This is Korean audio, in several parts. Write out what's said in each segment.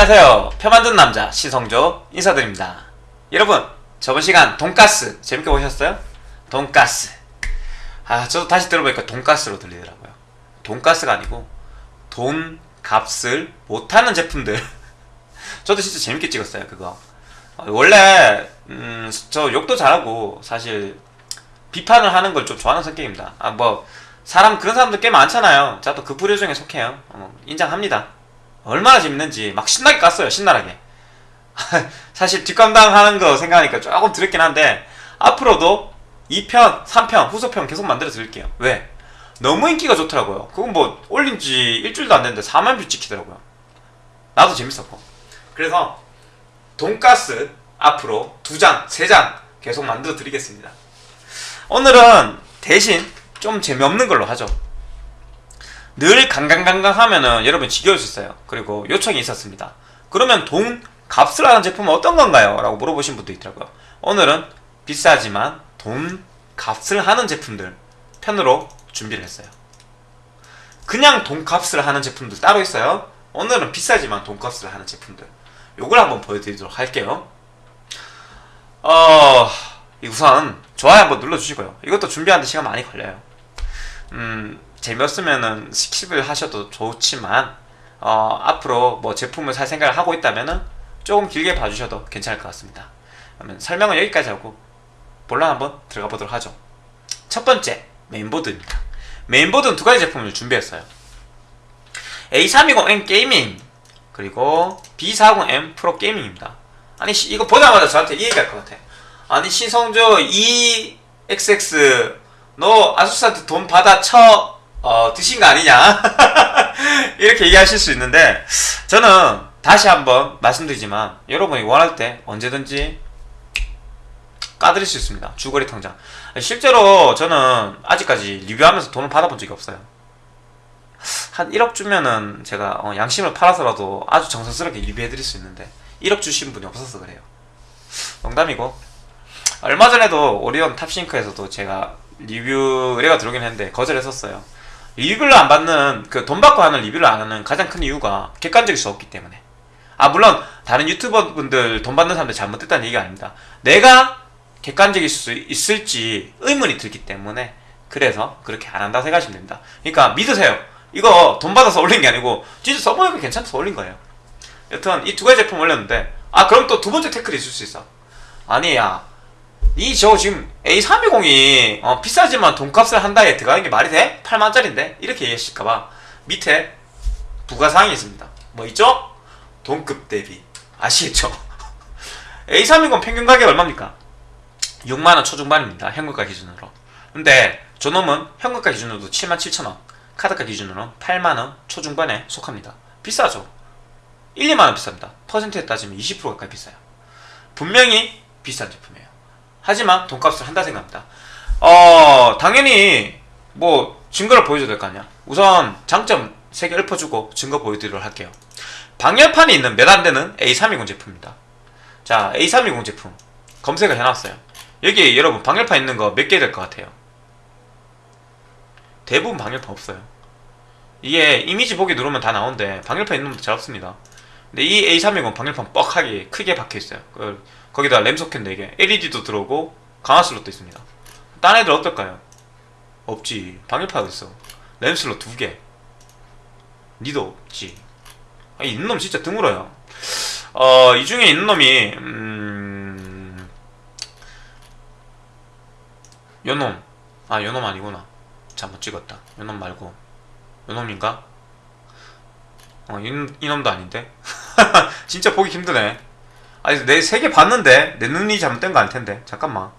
안녕하세요. 표 만든 남자 시성조 인사드립니다. 여러분 저번 시간 돈가스 재밌게 보셨어요? 돈가스 아 저도 다시 들어보니까 돈가스로 들리더라고요. 돈가스가 아니고 돈 값을 못하는 제품들 저도 진짜 재밌게 찍었어요 그거 어, 원래 음, 저 욕도 잘하고 사실 비판을 하는 걸 좀 좋아하는 성격입니다. 아뭐 사람 그런 사람들 꽤 많잖아요. 저도 그 부류 중에 속해요. 어, 인정합니다. 얼마나 재밌는지 막 신나게 깠어요. 신나게. 사실 뒷감당 하는 거 생각하니까 조금 드럽긴 한데 앞으로도 2편, 3편, 후속편 계속 만들어 드릴게요. 왜? 너무 인기가 좋더라고요. 그건 뭐 올린 지 일주일도 안 됐는데 4만 뷰 찍히더라고요. 나도 재밌었고. 그래서 돈가스 앞으로 두 장, 세 장 계속 만들어 드리겠습니다. 오늘은 대신 좀 재미없는 걸로 하죠. 늘 강강강강 하면은 여러분 지겨울 수 있어요. 그리고 요청이 있었습니다. 그러면 돈 값을 하는 제품은 어떤 건가요? 라고 물어보신 분도 있더라고요. 오늘은 비싸지만 돈 값을 하는 제품들 편으로 준비를 했어요. 그냥 돈 값을 하는 제품들 따로 있어요. 오늘은 비싸지만 돈 값을 하는 제품들. 요걸 한번 보여드리도록 할게요. 어, 우선 좋아요 한번 눌러주시고요. 이것도 준비하는데 시간 많이 걸려요. 음, 재미없으면은 skip을 하셔도 좋지만 어, 앞으로 뭐 제품을 살 생각을 하고 있다면은 조금 길게 봐주셔도 괜찮을 것 같습니다. 그러면 설명은 여기까지 하고 본론 한번 들어가 보도록 하죠. 첫 번째 메인보드입니다. 메인보드는 두 가지 제품을 준비했어요. A320M Gaming 그리고 B40M 프로 게이밍입니다. 아니 시- 이거 보자마자 저한테 이 얘기할 것 같아. 아니 신성조 EXX 너 아수스한테 돈 받아 쳐 어, 드신 거 아니냐? 이렇게 얘기하실 수 있는데 저는 다시 한번 말씀드리지만 여러분이 원할 때 언제든지 까드릴 수 있습니다. 주거리 통장. 실제로 저는 아직까지 리뷰하면서 돈을 받아본 적이 없어요. 한 1억 주면은 제가 어, 양심을 팔아서라도 아주 정성스럽게 리뷰해드릴 수 있는데 1억 주신 분이 없어서 그래요. 농담이고. 얼마 전에도 오리온 탑싱크에서도 제가 리뷰 의뢰가 들어오긴 했는데 거절했었어요. 리뷰를 안 받는 그 돈 받고 하는 리뷰를 안 하는 가장 큰 이유가 객관적일 수 없기 때문에. 아 물론 다른 유튜버 분들 돈 받는 사람들 잘못됐다는 얘기가 아닙니다. 내가 객관적일 수 있을지 의문이 들기 때문에 그래서 그렇게 안 한다 생각하시면 됩니다. 그러니까 믿으세요. 이거 돈 받아서 올린 게 아니고 진짜 써보니까 괜찮아서 올린 거예요. 여튼 이 두 가지 제품 올렸는데 아 그럼 또 두 번째 태클이 있을 수 있어. 아니야. 이저 지금 A320이 어, 비싸지만 돈값을 한다에 들어가는 게 말이 돼? 8만짜리인데? 이렇게 얘기하실까봐 밑에 부가사항이 있습니다. 뭐 있죠? 돈급 대비 아시겠죠? A320 평균 가격 얼마입니까? 6만원 초중반입니다. 현금가 기준으로. 근데 저놈은 현금가 기준으로도 7만 7천원 카드가 기준으로 8만원 초중반에 속합니다. 비싸죠? 1, 2만원 비쌉니다. 퍼센트에 따지면 20% 가까이 비싸요. 분명히 비싼 제품이에요. 하지만 돈값을 한다 생각합니다. 어, 당연히 뭐 증거를 보여줘야 될 거 아니야. 우선 장점 3개 읊어주고 증거 보여드리도록 할게요. 방열판이 있는 몇안 되는 A320 제품입니다. 자, A320 제품 검색을 해놨어요. 여기 여러분 방열판 있는 거 몇 개 될 것 같아요? 대부분 방열판 없어요. 이게 이미지 보기 누르면 다 나오는데 방열판 있는 놈도 잘 없습니다. 근데 이 A320 방열판 뻑하게 크게 박혀있어요. 그, 거기다 램 소켓 4개, LED도 들어오고 강화 슬롯도 있습니다. 딴 애들 어떨까요? 없지. 방열판 어딨어? 램 슬롯 2개. 니도 없지. 아, 있는 놈 진짜 드물어요. 어, 이 중에 있는 놈이, 음, 요 놈. 아, 요놈 아니구나. 잘못 찍었다. 요놈 말고. 요 놈인가? 어, 이, 이놈도 아닌데? 진짜 보기 힘드네. 아니, 내 세 개 봤는데? 내 눈이 잘못된 거 아닐 텐데. 잠깐만.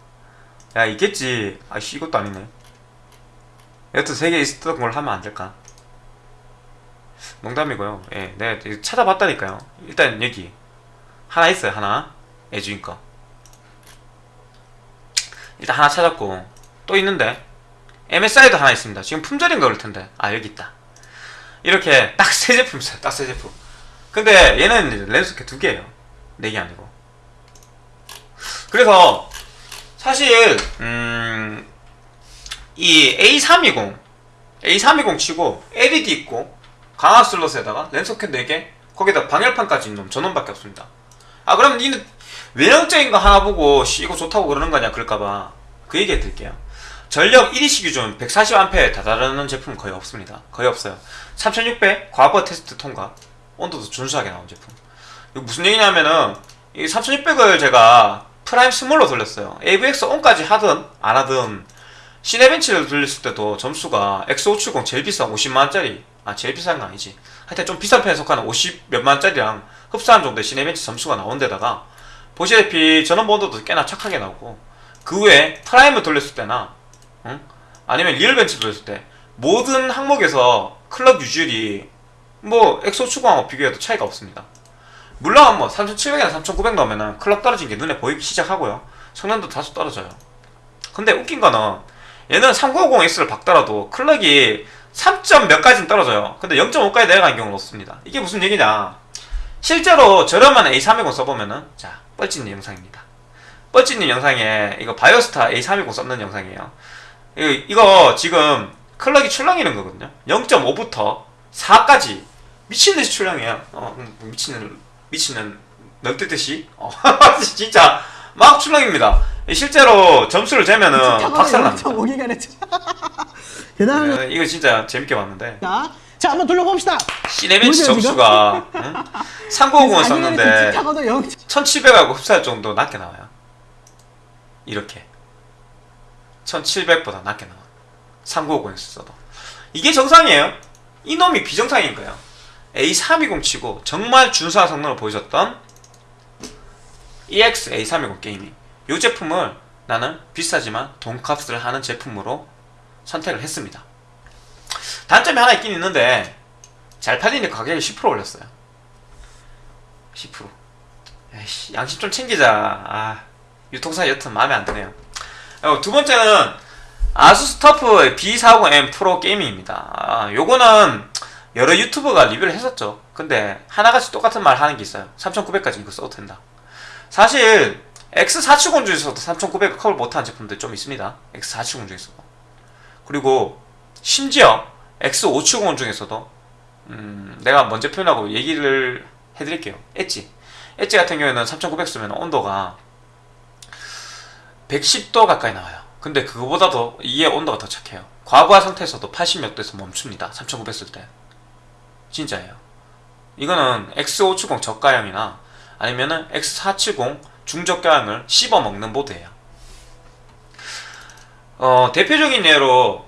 야, 있겠지. 아이씨, 이것도 아니네. 여튼 세 개 있었던 걸 하면 안 될까? 농담이고요. 예, 내가 이거 찾아봤다니까요. 일단 여기. 하나 있어요, 하나. 애주인 거. 일단 하나 찾았고. 또 있는데. MSI도 하나 있습니다. 지금 품절인 거일 텐데. 아, 여기 있다. 이렇게 딱 세 제품 있어요. 딱 세 제품. 근데 얘는 렌즈캐 두 개예요. 네개 아니고. 그래서 사실 음, 이 A320 A320 치고 LED 있고 강화 슬롯에다가 렌즈캐 4개 거기다 방열판까지 있는 전원밖에 없습니다. 아 그럼 니는 외형적인 거 하나 보고 씨 이거 좋다고 그러는 거냐 그럴까봐 그 얘기 해드릴게요. 전력 1위시 기준 140A 다다르는 제품은 거의 없습니다. 거의 없어요. 3600 과거 테스트 통과 온도도 준수하게 나온 제품. 무슨 얘기냐면은 이 3600을 제가 Prime Small로 돌렸어요. AVX on까지 하든 안 하든 Cinebench를 돌렸을 때도 점수가 X570 제일 비싼 50만원짜리 아 제일 비싼 건 아니지 하여튼 좀 비싼 편에 속하는 50 몇만원짜리랑 흡사한 정도의 Cinebench 점수가 나온 데다가 보시다시피 전원부 온도도 꽤나 착하게 나오고 그 외에 Prime을 돌렸을 때나 응? 아니면 RealBench 돌렸을 때 모든 항목에서 clock 유지율이 뭐 X570하고 비교해도 차이가 없습니다 물론 뭐 3700이나 3900 넣으면 clock 떨어진 게 눈에 보이기 시작하고요 성능도 다소 떨어져요 근데 웃긴 거는 얘는 3950X를 박더라도 clock이 3점 몇 가지는 떨어져요. 근데 0.5까지 내려간 경우는 없습니다. 이게 무슨 얘기냐? 실제로 저렴한 A320 써보면은 자 뻘짓님 영상입니다. 뻘짓님 영상에 이거 바이오스타 A320 썼는 영상이에요. 이거, 지금 클럭이 출렁이는 거거든요. 0.5부터 4까지 미친듯이 출렁해요. 어, 음, 미치는 미치는 널뜨듯이 어, 진짜 막 출렁입니다. 실제로 점수를 재면은 박살납니다. 0.5기가네트. 대단합니다. 어, 이거 진짜 재밌게 봤는데 자, 한번 돌려봅시다. 시네벤치 점수가 응? 3950을 썼는데 타고도 0. 1700하고 흡사할 정도 낮게 나와요 이렇게 1700보다 낮게 나와 3950에서 써도 이게 정상이에요 이놈이 비정상인 거예요 A320 치고 정말 준수한 성능을 보여줬던 EX A320 Gaming 이 제품을 나는 비싸지만 돈값을 하는 제품으로 선택을 했습니다. 단점이 하나 있긴 있는데 잘 팔리니까 가격을 10% 올렸어요. 10% 에이씨 양심 좀 챙기자. 아 유통사 여튼 마음에 안 드네요. 어, 두 번째는 ASUS TUF B450M Pro Gaming입니다. 아, 요거는 여러 유튜버가 리뷰를 했었죠. 근데 하나같이 똑같은 말 하는 게 있어요. 3900까지 이거 써도 된다. 사실 X470 중에서도 3900을 커버 못한 제품들 좀 있습니다. X470 중에서도. 그리고 심지어 X570 중에서도 음, 내가 먼저 표현하고 얘기를 해드릴게요. 엣지. 엣지 같은 경우에는 3900 쓰면 온도가 110도 가까이 나와요. 근데 그거보다도 이게 온도가 더 착해요. 과부하 상태에서도 80몇 도에서 멈춥니다. 3900 쓸 때 진짜예요 이거는 X570 저가형이나 아니면은 X470 중저가형을 씹어먹는 보드예요 어, 대표적인 예로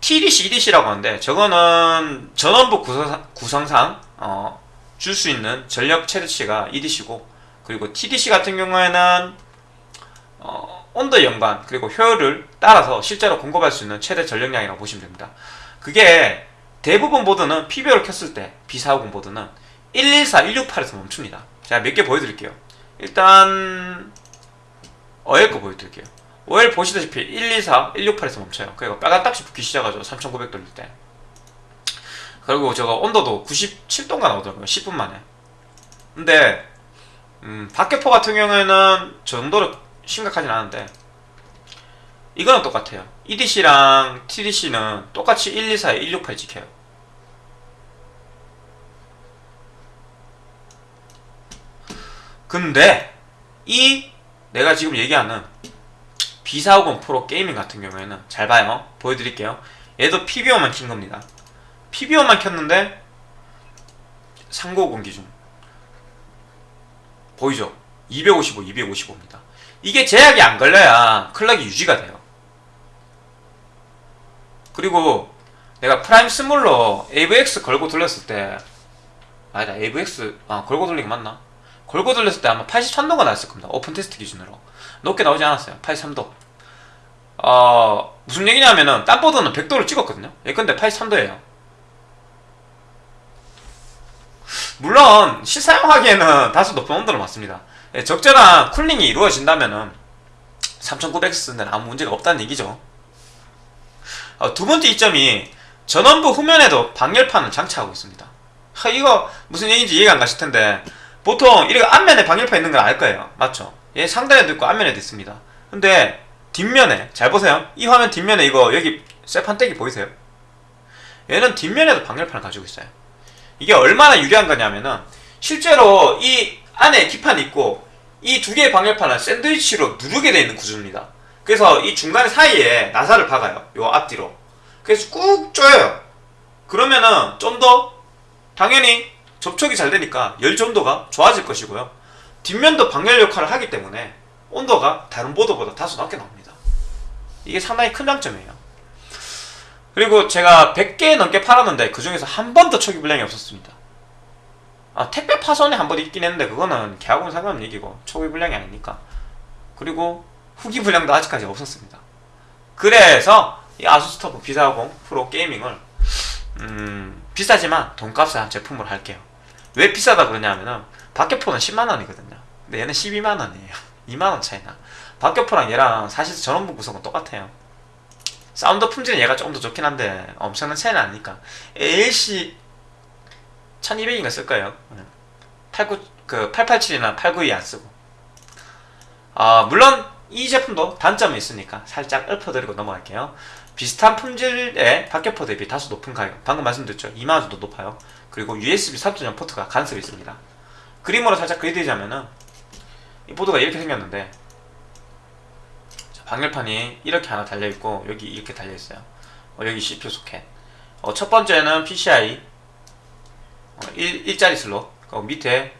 TDC, EDC라고 하는데 저거는 전원부 구성상, 구성상 어, 줄 수 있는 전력 최대치가 EDC고 그리고 TDC 같은 경우에는 어, 온도 연관 그리고 효율을 따라서 실제로 공급할 수 있는 최대 전력량이라고 보시면 됩니다. 그게 대부분 보드는 PBO를 켰을 때 B450 보드는 114, 168에서 멈춥니다. 제가 몇 개 보여드릴게요. 일단 어엘 거 보여드릴게요. OL 보시다시피 124, 168에서 멈춰요. 그리고 빨간 딱지 붙기 시작하죠. 3900 돌릴 때. 그리고 저거 온도도 97도가 나오더라고요. 10분 만에. 근데 음, 박격포 같은 경우에는 저 정도로 심각하진 않은데 이거는 똑같아요. EDC랑 TDC는 똑같이 124에 168 지켜요. 근데 이 내가 지금 얘기하는 B450 프로 게이밍 같은 경우에는 잘 봐요. 보여드릴게요. 얘도 PBO만 킨 겁니다. PBO만 켰는데 3950 기준 보이죠? 255, 255입니다. 이게 제약이 안 걸려야 clock이 유지가 돼요. 그리고 내가 Prime Small로 AVX 걸고 돌렸을 때 아니다 AVX 아 걸고 돌린 게 맞나? 걸고 돌렸을 때 아마 83도가 나왔을 겁니다. 오픈 테스트 기준으로 높게 나오지 않았어요. 83도. 어 무슨 얘기냐면은 딴 보드는 100도를 찍었거든요. 예 근데 83도예요. 물론 실사용하기에는 다소 높은 온도를 맞습니다. 예, 적절한 쿨링이 이루어진다면은 3900 쓰는 데는 아무 문제가 없다는 얘기죠. 어, 두 번째 이점이 전원부 후면에도 방열판을 장착하고 있습니다. 하, 이거 무슨 얘기인지 이해가 안 가실 텐데 보통 이렇게 앞면에 방열판 있는 건 알 거예요. 맞죠? 얘 상단에도 있고 앞면에도 있습니다. 근데 뒷면에 잘 보세요. 이 화면 뒷면에 이거 여기 쇠판떼기 보이세요? 얘는 뒷면에도 방열판을 가지고 있어요. 이게 얼마나 유리한 거냐면은 실제로 이 안에 기판이 있고 이 두 개의 방열판을 샌드위치로 누르게 되어 있는 구조입니다. 그래서 이 중간 사이에 나사를 박아요. 요 앞뒤로. 그래서 꾹 조여요. 그러면은 좀 더 당연히 접촉이 잘 되니까 열 전도가 좋아질 것이고요. 뒷면도 방열 역할을 하기 때문에 온도가 다른 보드보다 다소 낮게 나옵니다. 이게 상당히 큰 장점이에요. 그리고 제가 100개 넘게 팔았는데 그 중에서 한 번도 초기 불량이 없었습니다. 아, 택배 파손이 한 번 있긴 했는데 그거는 계약하고는 상관없는 얘기고 초기 불량이 아니니까. 그리고 후기 불량도 아직까지 없었습니다. 그래서 이 아수스 터보 B40 프로 게이밍을 음, 비싸지만 돈값을 한 제품으로 할게요. 왜 비싸다 그러냐면은 박격포는 10만 원이거든요. 근데 얘는 12만 원이에요. 2만 원 차이나. 박격포랑 얘랑 사실 전원부 구성은 똑같아요. 사운드 품질은 얘가 조금 더 좋긴 한데 엄청난 차이는 아니니까. ALC 1200인가 쓸 거예요. 89, 그 887이나 892 안 쓰고. 아, 물론 이 제품도 단점이 있으니까 살짝 읊어드리고 넘어갈게요. 비슷한 품질의 박격포 대비 다소 높은 가격. 방금 말씀드렸죠. 2만원 정도 높아요. 그리고 USB 3.0 포트가 간섭이 있습니다. 그림으로 살짝 그려드리자면은 이 보드가 이렇게 생겼는데 자, 방열판이 이렇게 하나 달려있고 여기 이렇게 달려있어요. 어, 여기 CPU 소켓. 어, 첫 번째는 PCI 어, 1, 1짜리 슬롯. 그 밑에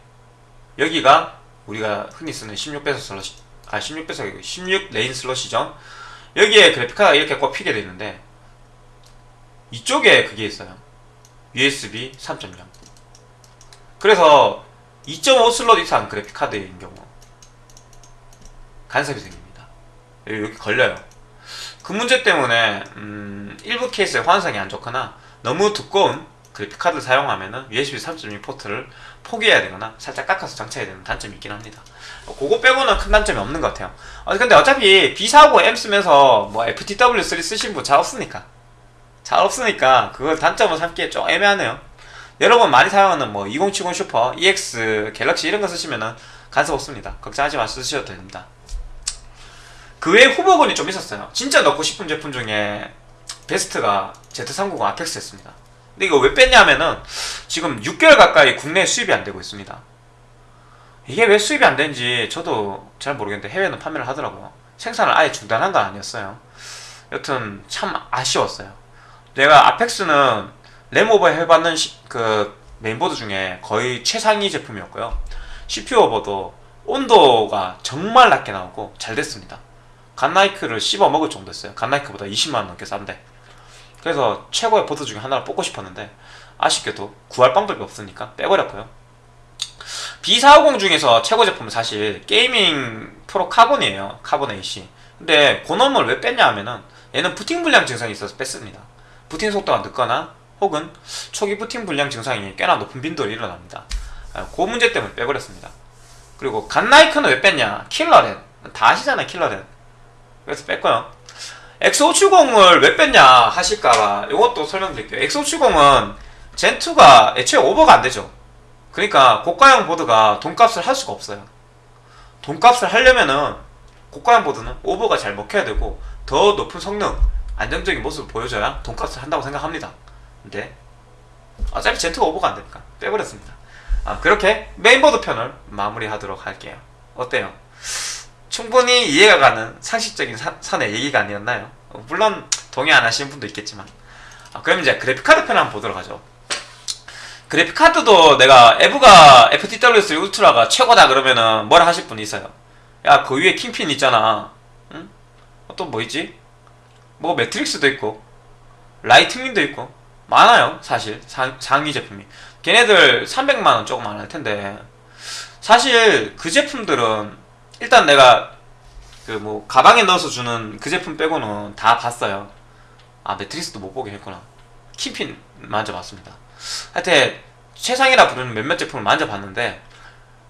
여기가 우리가 흔히 쓰는 16배속 슬롯, 아 16배속 16 lane 슬롯이죠. 여기에 그래픽카드가 이렇게 꼽히게 되어 있는데 이쪽에 그게 있어요. USB 3.0. 그래서 2.5 슬롯 이상 그래픽카드인 경우 간섭이 생깁니다. 여기, 걸려요. 그 문제 때문에 음, 일부 케이스에 호환성이 안 좋거나 너무 두꺼운 그래픽카드를 사용하면 은 USB 3.2 포트를 포기해야 되거나 살짝 깎아서 장착해야 되는 단점이 있긴 합니다. 어, 그거 빼고는 큰 단점이 없는 것 같아요. 어, 근데 어차피 B450M 쓰면서 뭐 FTW3 쓰신 분 잘 없으니까. 잘 없으니까 그걸 단점을 삼기에 좀 애매하네요. 여러분 많이 사용하는 뭐 2070 슈퍼, EX, 갤럭시 이런 거 쓰시면은 간섭 없습니다. 걱정하지 마시고 쓰셔도 됩니다. 그 외에 후보군이 좀 있었어요. 진짜 넣고 싶은 제품 중에 베스트가 Z390 아펙스였습니다. 근데 이거 왜 뺐냐면은 지금 6개월 가까이 국내 수입이 안 되고 있습니다. 이게 왜 수입이 안 되는지 저도 잘 모르겠는데 해외는 판매를 하더라고요. 생산을 아예 중단한 건 아니었어요. 여튼 참 아쉬웠어요. 내가 Apex는 램오버 해봤는 시- 그 메인보드 중에 거의 최상위 제품이었고요. CPU 오버도 온도가 정말 낮게 나오고 잘 됐습니다. Godlike를 씹어 먹을 정도였어요. Godlike보다 20만원 넘게 싼데. 그래서 최고의 보드 중에 하나를 뽑고 싶었는데 아쉽게도 구할 방법이 없으니까 빼버렸고요. B450 중에서 최고 제품은 사실 Gaming Pro Carbon이에요. Carbon AC. 근데 고놈을 왜 뺐냐 하면은 얘는 부팅 불량 증상이 있어서 뺐습니다. 부팅 속도가 늦거나 혹은 초기 부팅 불량 증상이 꽤나 높은 빈도로 일어납니다. 아, 그 문제 때문에 빼버렸습니다. 그리고 갓나이크는 왜 뺐냐? 킬러렌. 다 아시잖아요, 킬러렌. 그래서 뺐고요. X570을 왜 뺐냐 하실까봐 이것도 설명드릴게요. X570은 젠2가 애초에 오버가 안 되죠. 그러니까 고가형 보드가 돈값을 할 수가 없어요. 돈값을 하려면은 고가형 보드는 오버가 잘 먹혀야 되고 더 높은 성능, 안정적인 모습을 보여줘야 돈값을 한다고 생각합니다. 근데 어차피 Zen2가 오버가 안 되니까 빼버렸습니다. 아, 그렇게 메인보드 편을 마무리하도록 할게요. 어때요? 충분히 이해가 가는 상식적인 사- 선의 얘기가 아니었나요? 어, 물론 동의 안 하시는 분도 있겠지만 아, 그럼 이제 그래픽카드 편 한번 보도록 하죠. 그래픽카드도 내가 에브가 FTW3 울트라가 최고다 그러면은 뭐라 하실 분이 있어요. 야 그 위에 킹핀 있잖아. 응? 어, 또뭐 있지? 뭐 매트릭스도 있고 라이트닝도 있고 많아요 사실. 상, 상위 제품이. 걔네들 300만원 조금 안 할 텐데. 사실 그 제품들은 일단 내가 그 뭐 가방에 넣어서 주는 그 제품 빼고는 다 봤어요. 아 매트릭스도 못 보게 했구나. 킹핀 만져봤습니다. 하여튼 최상이라 부르는 몇몇 제품을 만져봤는데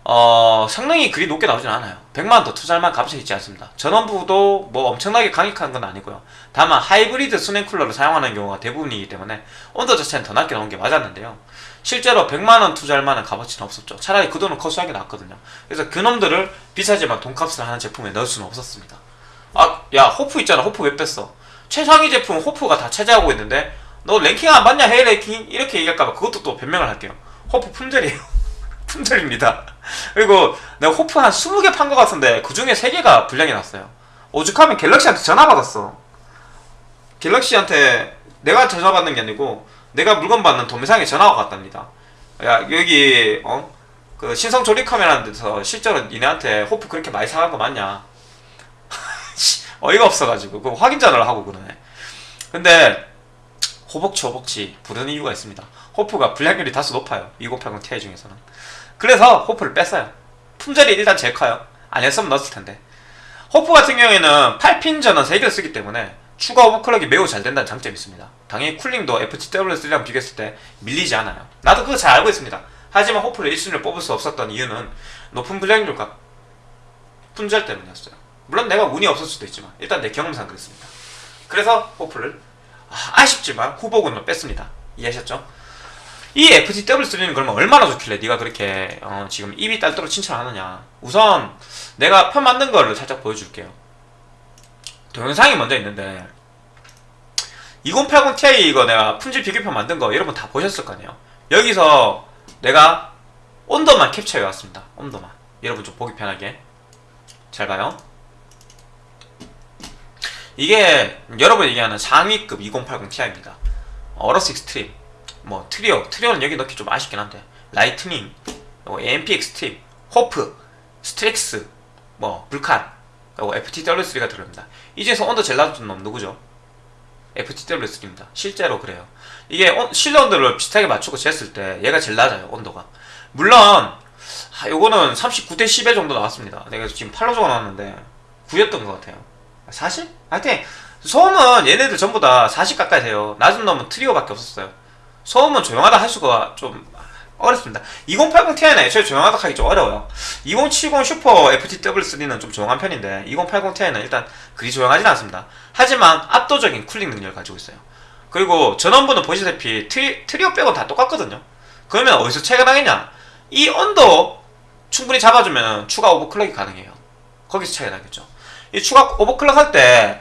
어 성능이 그리 높게 나오진 않아요. 100만원 더 투자할 만한 값이 있지 않습니다. 전원부도 뭐 엄청나게 강력한 건 아니고요. 다만 하이브리드 수냉 쿨러를 사용하는 경우가 대부분이기 때문에 온도 자체는 더 낮게 나온 게 맞았는데요. 실제로 100만원 투자할 만한 값어치는 없었죠. 차라리 그 돈은 커스하게 나왔거든요. 그래서 그놈들을 비싸지만 돈값을 하는 제품에 넣을 수는 없었습니다. 아야 호프 있잖아. 호프 왜 뺐어? 최상위 제품 HOF가 다 차지하고 있는데 너 랭킹 안 봤냐? 해외 랭킹? 이렇게 얘기할까봐 그것도 또 변명을 할게요. 호프 품절이에요. 품절입니다. 그리고 내가 호프 한 20개 판 것 같은데 그 중에 3개가 불량이 났어요. 오죽하면 갤럭시한테 전화 받았어. 갤럭시한테 내가 전화 받는 게 아니고 내가 물건 받는 도매상에 전화가 왔답니다. 야 여기 어? 그 신성 조립 컴이라는 데서 실제로 니네한테 호프 그렇게 많이 사간 거 맞냐? 어이가 없어가지고 그 확인 전화를 하고 그러네. 근데 호복치 호복치 부르는 이유가 있습니다. 호프가 불량률이 다소 높아요. 2080 Ti 중에서는. 그래서 호프를 뺐어요. 품절이 일단 제일 커요. 안 했으면 넣었을 텐데. 호프 같은 경우에는 8핀 전원 3개를 쓰기 때문에 추가 오버클럭이 매우 잘 된다는 장점이 있습니다. 당연히 쿨링도 FTW3랑 비교했을 때 밀리지 않아요. 나도 그거 잘 알고 있습니다. 하지만 호프를 1순위를 뽑을 수 없었던 이유는 높은 불량률과 품절 때문이었어요. 물론 내가 운이 없을 수도 있지만 일단 내 경험상 그랬습니다. 그래서 호프를 아, 쉽지만 후보군을 뺐습니다. 이해하셨죠? 이 FTW3는 그러면 얼마나 좋길래 네가 그렇게 어, 지금 입이 딸도록 칭찬하느냐. 우선 내가 편 만든 거를 살짝 보여줄게요. 동영상이 먼저 있는데 2080 Ti 이거 내가 품질 비교표 만든 거 여러분 다 보셨을 거 아니에요. 여기서 내가 온도만 캡처해 왔습니다. 온도만. 여러분 좀 보기 편하게. 잘 봐요. 이게 여러분 얘기하는 상위급 2080 Ti입니다. Aorus Extreme 뭐 Trio Trio는 여기 넣기 좀 아쉽긴 한데. Lightning 뭐 AMP Extreme HOF Strix 뭐 Vulcan 그리고 FTW3가 들어갑니다. 이 중에서 온도 제일 낮은 놈 누구죠? FTW3입니다. 실제로 그래요. 이게 온- 실내 온도를 비슷하게 맞추고 쟀을 때 얘가 제일 낮아요 온도가. 물론 아, 요거는 39대 10에 정도 나왔습니다. 내가 지금 8로 적어놨는데 9였던 것 같아요. 40? 하여튼 소음은 얘네들 전부 다 40 가까이 돼요. 낮은 놈은 트리오밖에 없었어요 소음은 조용하다 할 수가 좀 어렵습니다. 2080 Ti는 애초에 조용하다 하기 좀 어려워요. 2070 슈퍼 FTW3는 좀 조용한 편인데 2080 Ti는 일단 그리 조용하진 않습니다. 하지만 압도적인 cooling 능력을 가지고 있어요. 그리고 전원부는 보시다시피 트리, Trio 빼고 다 똑같거든요. 그러면 어디서 나겠냐? 이 온도 충분히 잡아주면 추가 오버클럭이 가능해요. 거기서 차이가 나겠죠. 이 추가 오버클럭 할 때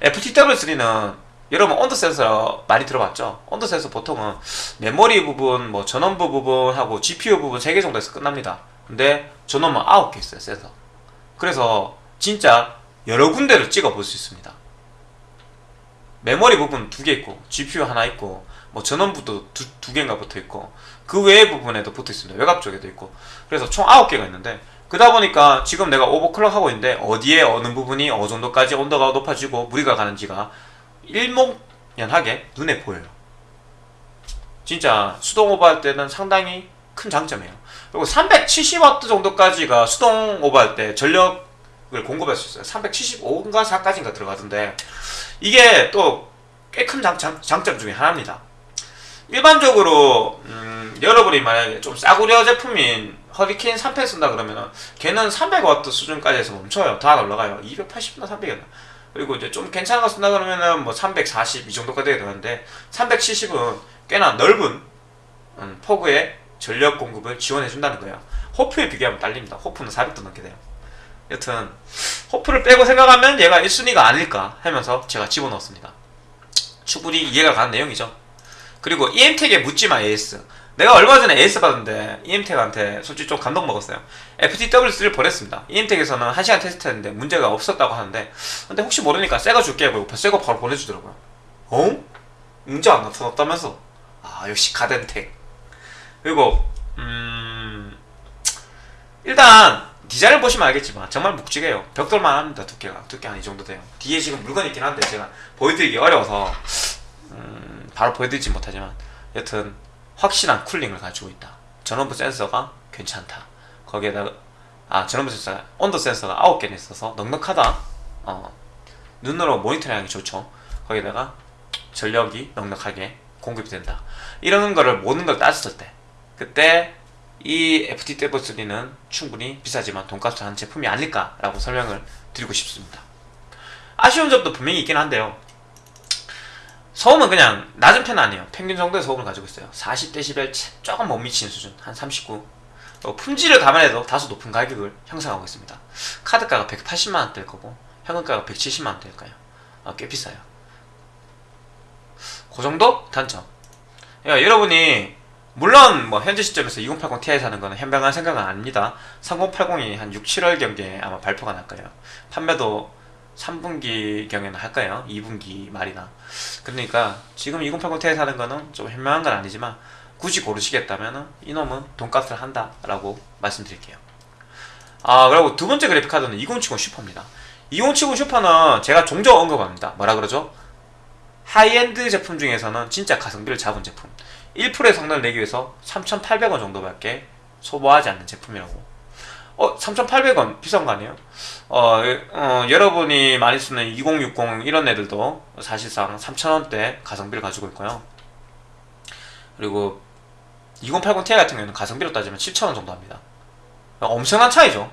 FTW3는 여러분 온도 센서 많이 들어봤죠? 온도 센서 보통은 메모리 부분, 뭐 전원부 부분하고 GPU 부분 3개 정도에서 끝납니다. 근데 전원은 9개 있어요, 센서. 그래서 진짜 여러 군데를 찍어 볼 수 있습니다. 메모리 부분 두개 있고, GPU 하나 있고, 뭐 전원부도 두, 두 개인가 붙어 있고, 그 외의 부분에도 붙어 있습니다. 외곽 쪽에도 있고. 그래서 총 9개가 있는데, 그러다 보니까 지금 내가 오버클럭 하고 있는데, 어디에 어느 부분이 어느 정도까지 온도가 높아지고 무리가 가는지가 일목연하게 눈에 보여요. 진짜 수동 오버할 때는 상당히 큰 장점이에요. 그리고 370W 정도까지가 수동 오버할 때 전력을 공급할 수 있어요. 375인가 4까지인가 들어가던데 이게 또 꽤 큰 장점 중에 하나입니다. 일반적으로 음, 여러분이 만약에 좀 싸구려 제품인 허리케인 3펜 쓴다 그러면 은 걔는 300W 수준까지 해서 멈춰요. 다 올라가요. 280나 300이나. 그리고 이제 좀 괜찮은 거 쓴다 그러면은 뭐 340 이 정도까지 되는데 370은 꽤나 넓은 음, 폭의 전력 공급을 지원해 준다는 거예요. 호프에 비교하면 딸립니다. 호프는 400도 넘게 돼요. 여튼 호프를 빼고 생각하면 얘가 1순위가 아닐까 하면서 제가 집어넣었습니다. 충분히 이해가 가는 내용이죠. 그리고 EM택에 묻지마 AS. 내가 얼마 전에 AS 받았는데 EM택한테 솔직히 좀 감동 먹었어요. FTW3를 보냈습니다. EM택에서는 1시간 테스트했는데 문제가 없었다고 하는데 근데 혹시 모르니까 새거 줄게 하고 새거 바로 보내주더라고요. 어? 문제 안 나타났다면서? 아 역시 가덴텍. 그리고 음 일단 디자인을 보시면 알겠지만 정말 묵직해요. 벽돌만 합니다 두께가 두께 한 이 정도 돼요. 뒤에 지금 물건 있긴 한데 제가 보여드리기 어려워서 음, 바로 보여드리지 못하지만 여튼 확실한 쿨링을 가지고 있다. 전원부 센서가 괜찮다. 거기에다가 아 전원부 센서가 온도 센서가 9개나 있어서 넉넉하다. 어, 눈으로 모니터링하기 좋죠. 거기다가 전력이 넉넉하게 공급이 된다. 이런 거를 모든 걸 따졌을 때 그때 이 FTW3는 충분히 비싸지만 돈값을 하는 제품이 아닐까라고 설명을 드리고 싶습니다. 아쉬운 점도 분명히 있긴 한데요. 소음은 그냥 낮은 편 아니에요. 평균 정도의 소음을 가지고 있어요. 40dB 조금 못 미치는 수준, 한 39. 어, 품질을 감안해도 다소 높은 가격을 형성하고 있습니다. 카드가가 180만원대일 거고 현금가가 170만원대일 거예요. 어, 꽤 비싸요. 그 정도 단점. 그러니까 여러분이 물론 뭐 현재 시점에서 2080 Ti 사는 거는 현명한 생각은 아닙니다. 3080이 한 6, 7월 경기에 아마 발표가 날 거예요. 판매도 3분기 경에는 할 거예요. 2분기 말이나. 그러니까 지금 2080 Ti 사는 거는 좀 현명한 건 아니지만 굳이 고르시겠다면은 이놈은 돈값을 한다 라고 말씀드릴게요. 아 그리고 두 번째 그래픽 카드는 2070 Super입니다. 2070 Super는 제가 종종 언급합니다. 뭐라 그러죠? 하이엔드 제품 중에서는 진짜 가성비를 잡은 제품. 1%의 성능을 내기 위해서 3,800원 정도밖에 소모하지 않는 제품이라고. 어, 3,800원 비싼 거 아니에요? 어, 어, 여러분이 많이 쓰는 2060 이런 애들도 사실상 3,000원대 가성비를 가지고 있고요. 그리고 2080 Ti 같은 경우는 가성비로 따지면 7,000원 정도 합니다. 엄청난 차이죠.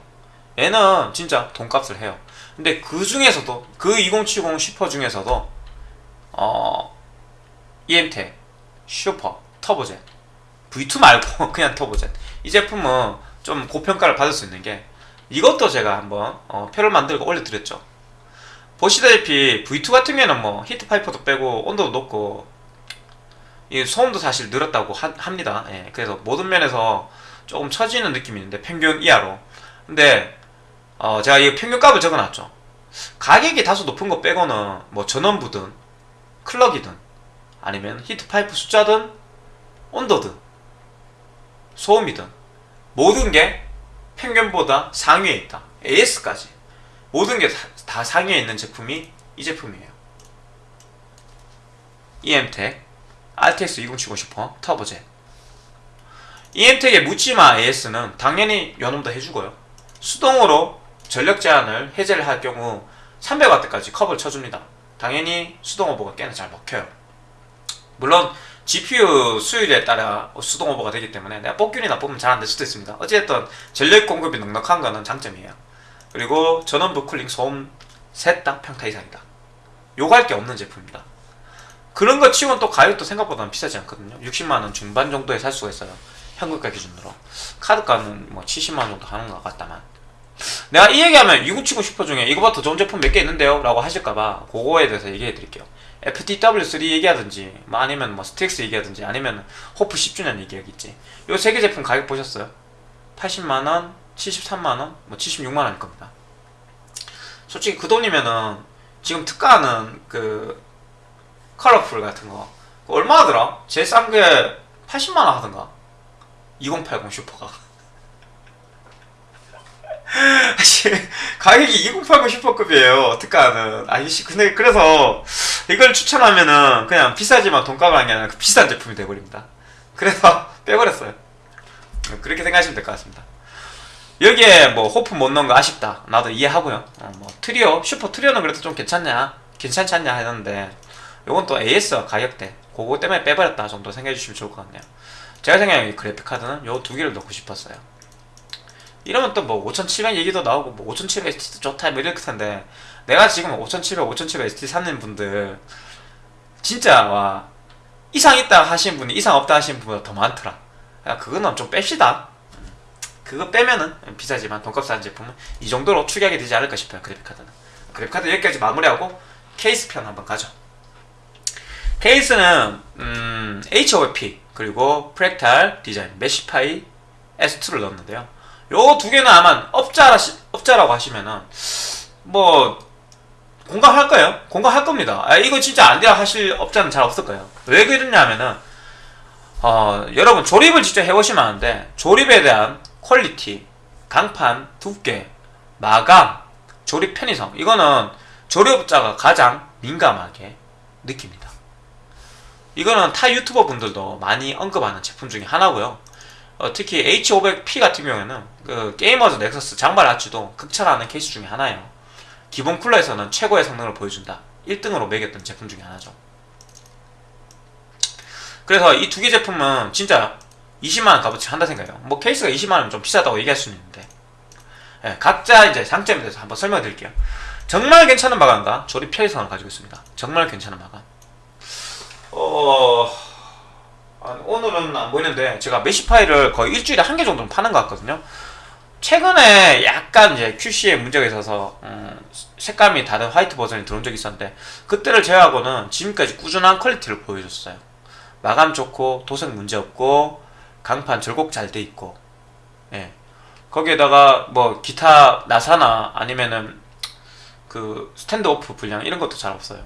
얘는 진짜 돈값을 해요. 근데 그 중에서도 그 2070 슈퍼 중에서도 어 EMT 슈퍼 터보젯 V2 말고 그냥 터보젯 이 제품은 좀 고평가를 받을 수 있는 게 이것도 제가 한번 어, 표를 만들고 올려드렸죠. 보시다시피 V2 같은 경우에는 뭐 히트 파이퍼도 빼고 온도도 높고 이 소음도 사실 늘었다고 하- 합니다. 예, 그래서 모든 면에서 조금 처지는 느낌이 있는데 평균 이하로. 근데 어, 제가 이 평균 값을 적어놨죠. 가격이 다소 높은 거 빼고는 뭐 전원부든 클럭이든 아니면 히트 파이프 숫자든 온도든 소음이든 모든 게 평균보다 상위에 있다. AS까지 모든 게 다 상위에 있는 제품이 이 제품이에요. EM텍 RTX 2070 Super Turbo Jet EM텍의 묻지마 AS는 당연히 요놈도 해주고요. 수동으로 전력 제한을 해제를 할 경우 300W까지 컵을 쳐줍니다. 당연히 수동 오버가 꽤나 잘 먹혀요. 물론 GPU 수율에 따라 수동 오버가 되기 때문에 내가 뽑기운이 나쁘면 잘 안 될 수도 있습니다. 어쨌든 전력 공급이 넉넉한 거는 장점이에요. 그리고 전원부 쿨링 소음 셋 다 평타 이상이다. 요구할 게 없는 제품입니다. 그런 거 치고는 또 가격도 생각보다는 비싸지 않거든요. 60만원 중반 정도에 살 수가 있어요. 현금가 기준으로. 카드가는 뭐 70만원 정도 하는 것 같다만. 내가 이 얘기하면 2070 슈퍼 중에 이거보다 더 좋은 제품 몇 개 있는데요? 라고 하실까봐 그거에 대해서 얘기해 드릴게요. FTW3 얘기하든지 뭐 아니면 뭐 Strix 얘기하든지 아니면 호프 10주년 얘기하겠지. 요 세 개 제품 가격 보셨어요? 80만원, 73만원, 뭐 76만원일 겁니다. 솔직히 그 돈이면은 지금 특가하는 그 Colorful 같은 거 얼마 하더라? 제일 싼 게 80만원 하던가 2080 Super가 사실 가격이 2080 Super급이에요. 특가는 아니 씨 근데 그래서 이걸 추천하면은 그냥 비싸지만 돈값을 한 게 아니라 그 비싼 제품이 돼버립니다. 그래서 빼버렸어요. 그렇게 생각하시면 될 것 같습니다. 여기에 뭐 호프 못 넣은 거 아쉽다. 나도 이해하고요. 어, 뭐 Trio Super Trio는 그래도 좀 괜찮냐? 괜찮지 않냐 하는데 요건 또 AS 가격대. 그거 때문에 빼버렸다 정도 생각해 주시면 좋을 것 같네요. 제가 생각하는 이 그래픽 카드는 요 두 개를 넣고 싶었어요 이러면 또 뭐 5700 얘기도 나오고 뭐 5700 ST도 좋다 뭐 이럴 텐데 내가 지금 5700 5700 ST 사는 분들 진짜 와 이상 있다 하시는 분이 이상 없다 하시는 분보다 더 많더라. 야, 그거는 좀 뺍시다. 그거 빼면은 비싸지만 돈값 싸는 제품은 이 정도로 추격이 되지 않을까 싶어요 그래픽 카드는. 그래픽 카드 여기까지 마무리하고 케이스 편 한번 가죠. 케이스는 음, H500P 그리고 Fractal Design Meshify S2를 넣었는데요 요 두 개는 아마 업자라 업자라고 하시면은 뭐 공감할 거예요 공감할 겁니다 아, 이거 진짜 안 돼야 하실 업자는 잘 없을 거예요 왜 그러냐면은 어, 여러분 조립을 직접 해보시면 아는데 조립에 대한 퀄리티, 강판, 두께, 마감, 조립 편의성 이거는 조립업자가 가장 민감하게 느낍니다. 이거는 타 유튜버 분들도 많이 언급하는 제품 중에 하나고요. 어, 특히 H500P 같은 경우에는 그 Gamers Nexus 장발 아저씨도 극찬하는 케이스 중에 하나예요. 기본 쿨러에서는 최고의 성능을 보여준다. 1등으로 매겼던 제품 중에 하나죠. 그래서 이 두 개 제품은 진짜 20만원 값어치 한다 생각해요. 뭐 케이스가 20만원 좀 비싸다고 얘기할 수는 있는데 예, 각자 이제 장점에 대해서 한번 설명해 드릴게요. 정말 괜찮은 마감과 조립 편의성을 가지고 있습니다. 정말 괜찮은 마감. 어... 아, 오늘은 안 보이는데 제가 Meshify를 거의 일주일에 한 개 정도는 파는 것 같거든요. 최근에 약간 이제 QC에 문제가 있어서 음, 색감이 다른 화이트 버전이 들어온 적이 있었는데 그때를 제외하고는 지금까지 꾸준한 퀄리티를 보여줬어요. 마감 좋고 도색 문제 없고 강판 절곡 잘 돼 있고 예 거기에다가 뭐 기타 나사나 아니면은 그 스탠드 오프 분량 이런 것도 잘 없어요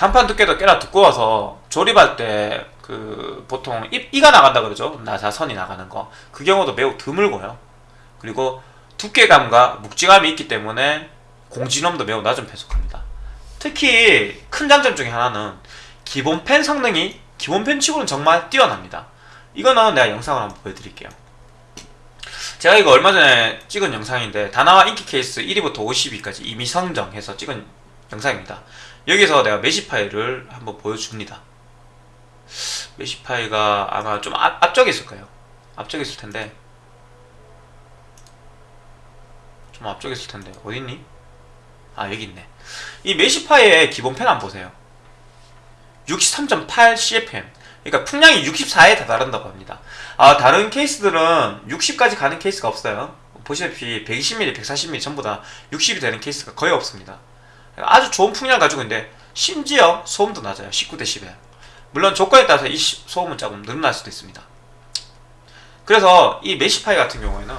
간판 두께도 꽤나 두꺼워서 조립할 때 그 보통 이, 이가 나간다 그러죠. 나사선이 나가는 거. 그 경우도 매우 드물고요. 그리고 두께감과 묵직함이 있기 때문에 공진음도 매우 낮은 펜 속합니다. 특히 큰 장점 중에 하나는 기본 팬 성능이 기본 팬 치고는 정말 뛰어납니다. 이거는 내가 영상을 한번 보여드릴게요. 제가 이거 얼마 전에 찍은 영상인데 다나와 인기 케이스 1위부터 50위까지 이미 선정해서 찍은 영상입니다 여기서 내가 Meshify를 한번 보여줍니다. Meshify가 아마 좀 앞, 앞쪽에 있을 거예요. 앞쪽에 있을 텐데. 좀 앞쪽에 있을 텐데. 어딨니? 아 여기 있네. 이 Meshify의 기본 팬 한번 보세요. 63.8 CFM 그러니까 풍량이 64에 다다른다고 합니다. 아 다른 케이스들은 60까지 가는 케이스가 없어요. 보시다시피 120mm, 140mm 전부 다 60이 되는 케이스가 거의 없습니다 아주 좋은 풍량을 가지고 있는데 심지어 소음도 낮아요. 19dB 물론 조건에 따라서 이 시- 소음은 조금 늘어날 수도 있습니다. 그래서 이 Meshify 같은 경우에는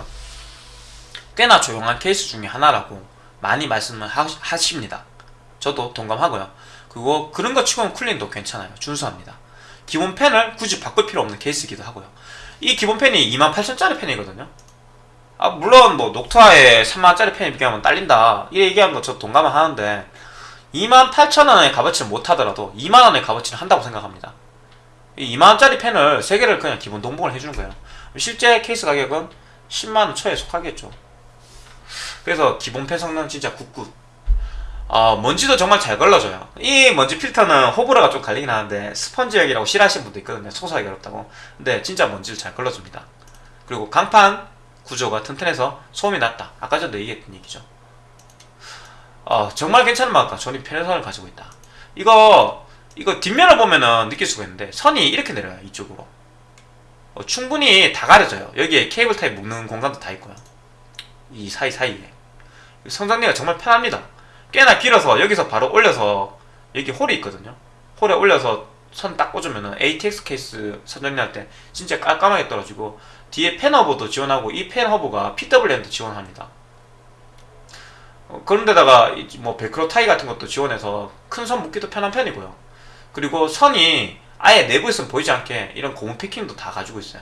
꽤나 조용한 케이스 중에 하나라고 많이 말씀을 하, 하십니다. 저도 동감하고요. 그리고 그런 것 치고는 쿨링도 괜찮아요. 준수합니다. 기본 펜을 굳이 바꿀 필요 없는 케이스이기도 하고요. 이 기본 펜이 28,000짜리 펜이거든요. 아 물론 뭐 녹타에 3만원짜리 펜에 비교하면 딸린다. 이 얘기하는 거저 동감을 하는데 28,000원의 값어치를 못하더라도 2만원의 값어치를 한다고 생각합니다. 이 2만원짜리 펜을 3개를 그냥 기본 동봉을 해주는 거예요. 실제 케이스 가격은 10만원 초에 속하겠죠. 그래서 기본 팬 성능 진짜 굿굿. 어, 먼지도 정말 잘 걸러져요. 이 먼지 필터는 호불호가 좀 갈리긴 하는데 스펀지형이라고 싫어하시는 분도 있거든요. 청소하기 어렵다고. 근데 진짜 먼지를 잘 걸러줍니다. 그리고 강판 구조가 튼튼해서 소음이 낮다. 아까 전에 얘기했던 얘기죠 어, 정말 괜찮은 마감과 선정리 편의성을 가지고 있다. 이거 이거 뒷면을 보면은 느낄 수가 있는데 선이 이렇게 내려요 이쪽으로. 어, 충분히 다 가려져요. 여기에 케이블 타이 묶는 공간도 다 있고요. 이 사이사이에. 선정리가 정말 편합니다. 꽤나 길어서 여기서 바로 올려서 여기 홀이 있거든요. 홀에 올려서 선 딱 꽂으면은 ATX 케이스 선정리할 때 진짜 깔끔하게 떨어지고 뒤에 팬 허브도 지원하고 이 팬 허브가 PWM도 지원합니다 어, 그런데다가 이뭐 벨크로 타이 같은 것도 지원해서 큰 선 묶기도 편한 편이고요. 그리고 선이 아예 내부에서는 보이지 않게 이런 고무 패킹도 다 가지고 있어요.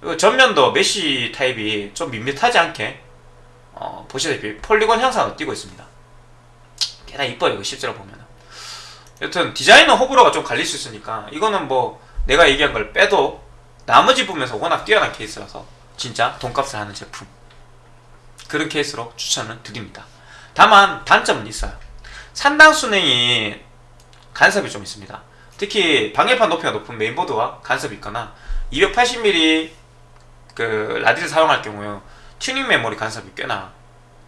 그리고 전면도 mesh 타입이 좀 밋밋하지 않게 어, 보시다시피 폴리곤 형상을 띄고 있습니다. 꽤나 이뻐요 이거 실제로 보면 여튼 디자인은 호불호가 좀 갈릴 수 있으니까 이거는 뭐 내가 얘기한 걸 빼도 나머지 부분에서 워낙 뛰어난 케이스라서 진짜 돈값을 하는 제품 그런 케이스로 추천을 드립니다. 다만 단점은 있어요. 상단 수냉이 간섭이 좀 있습니다. 특히 방열판 높이가 높은 메인보드와 간섭이 있거나 280mm 그 라디를 사용할 경우에 튜닝 메모리 간섭이 꽤나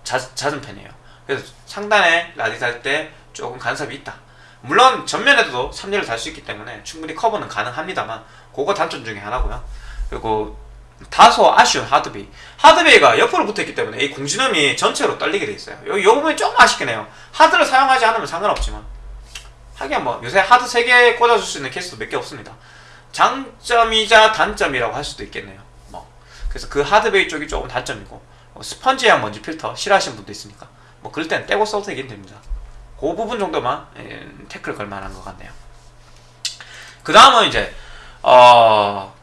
자, 잦은 편이에요. 그래서 상단에 라디 달 때 조금 간섭이 있다. 물론 전면에도 3열을 달 수 있기 때문에 충분히 커버는 가능합니다만 그거 단점 중에 하나고요. 그리고 다소 아쉬운 hard bay. 하드베이가 옆으로 붙어있기 때문에 이 공진음이 전체로 떨리게 돼 있어요. 요, 요 부분이 좀 아쉽긴 해요. 하드를 사용하지 않으면 상관없지만. 하긴 뭐 요새 하드 3개 꽂아줄 수 있는 케이스도 몇 개 없습니다. 장점이자 단점이라고 할 수도 있겠네요. 뭐 그래서 그 하드베이 쪽이 조금 단점이고 뭐 스펀지형 먼지 필터 싫어하시는 분도 있으니까. 뭐 그럴 땐 떼고 써도 되긴 됩니다. 그 부분 정도만 예, 태클 걸 만한 것 같네요. 그 다음은 이제 어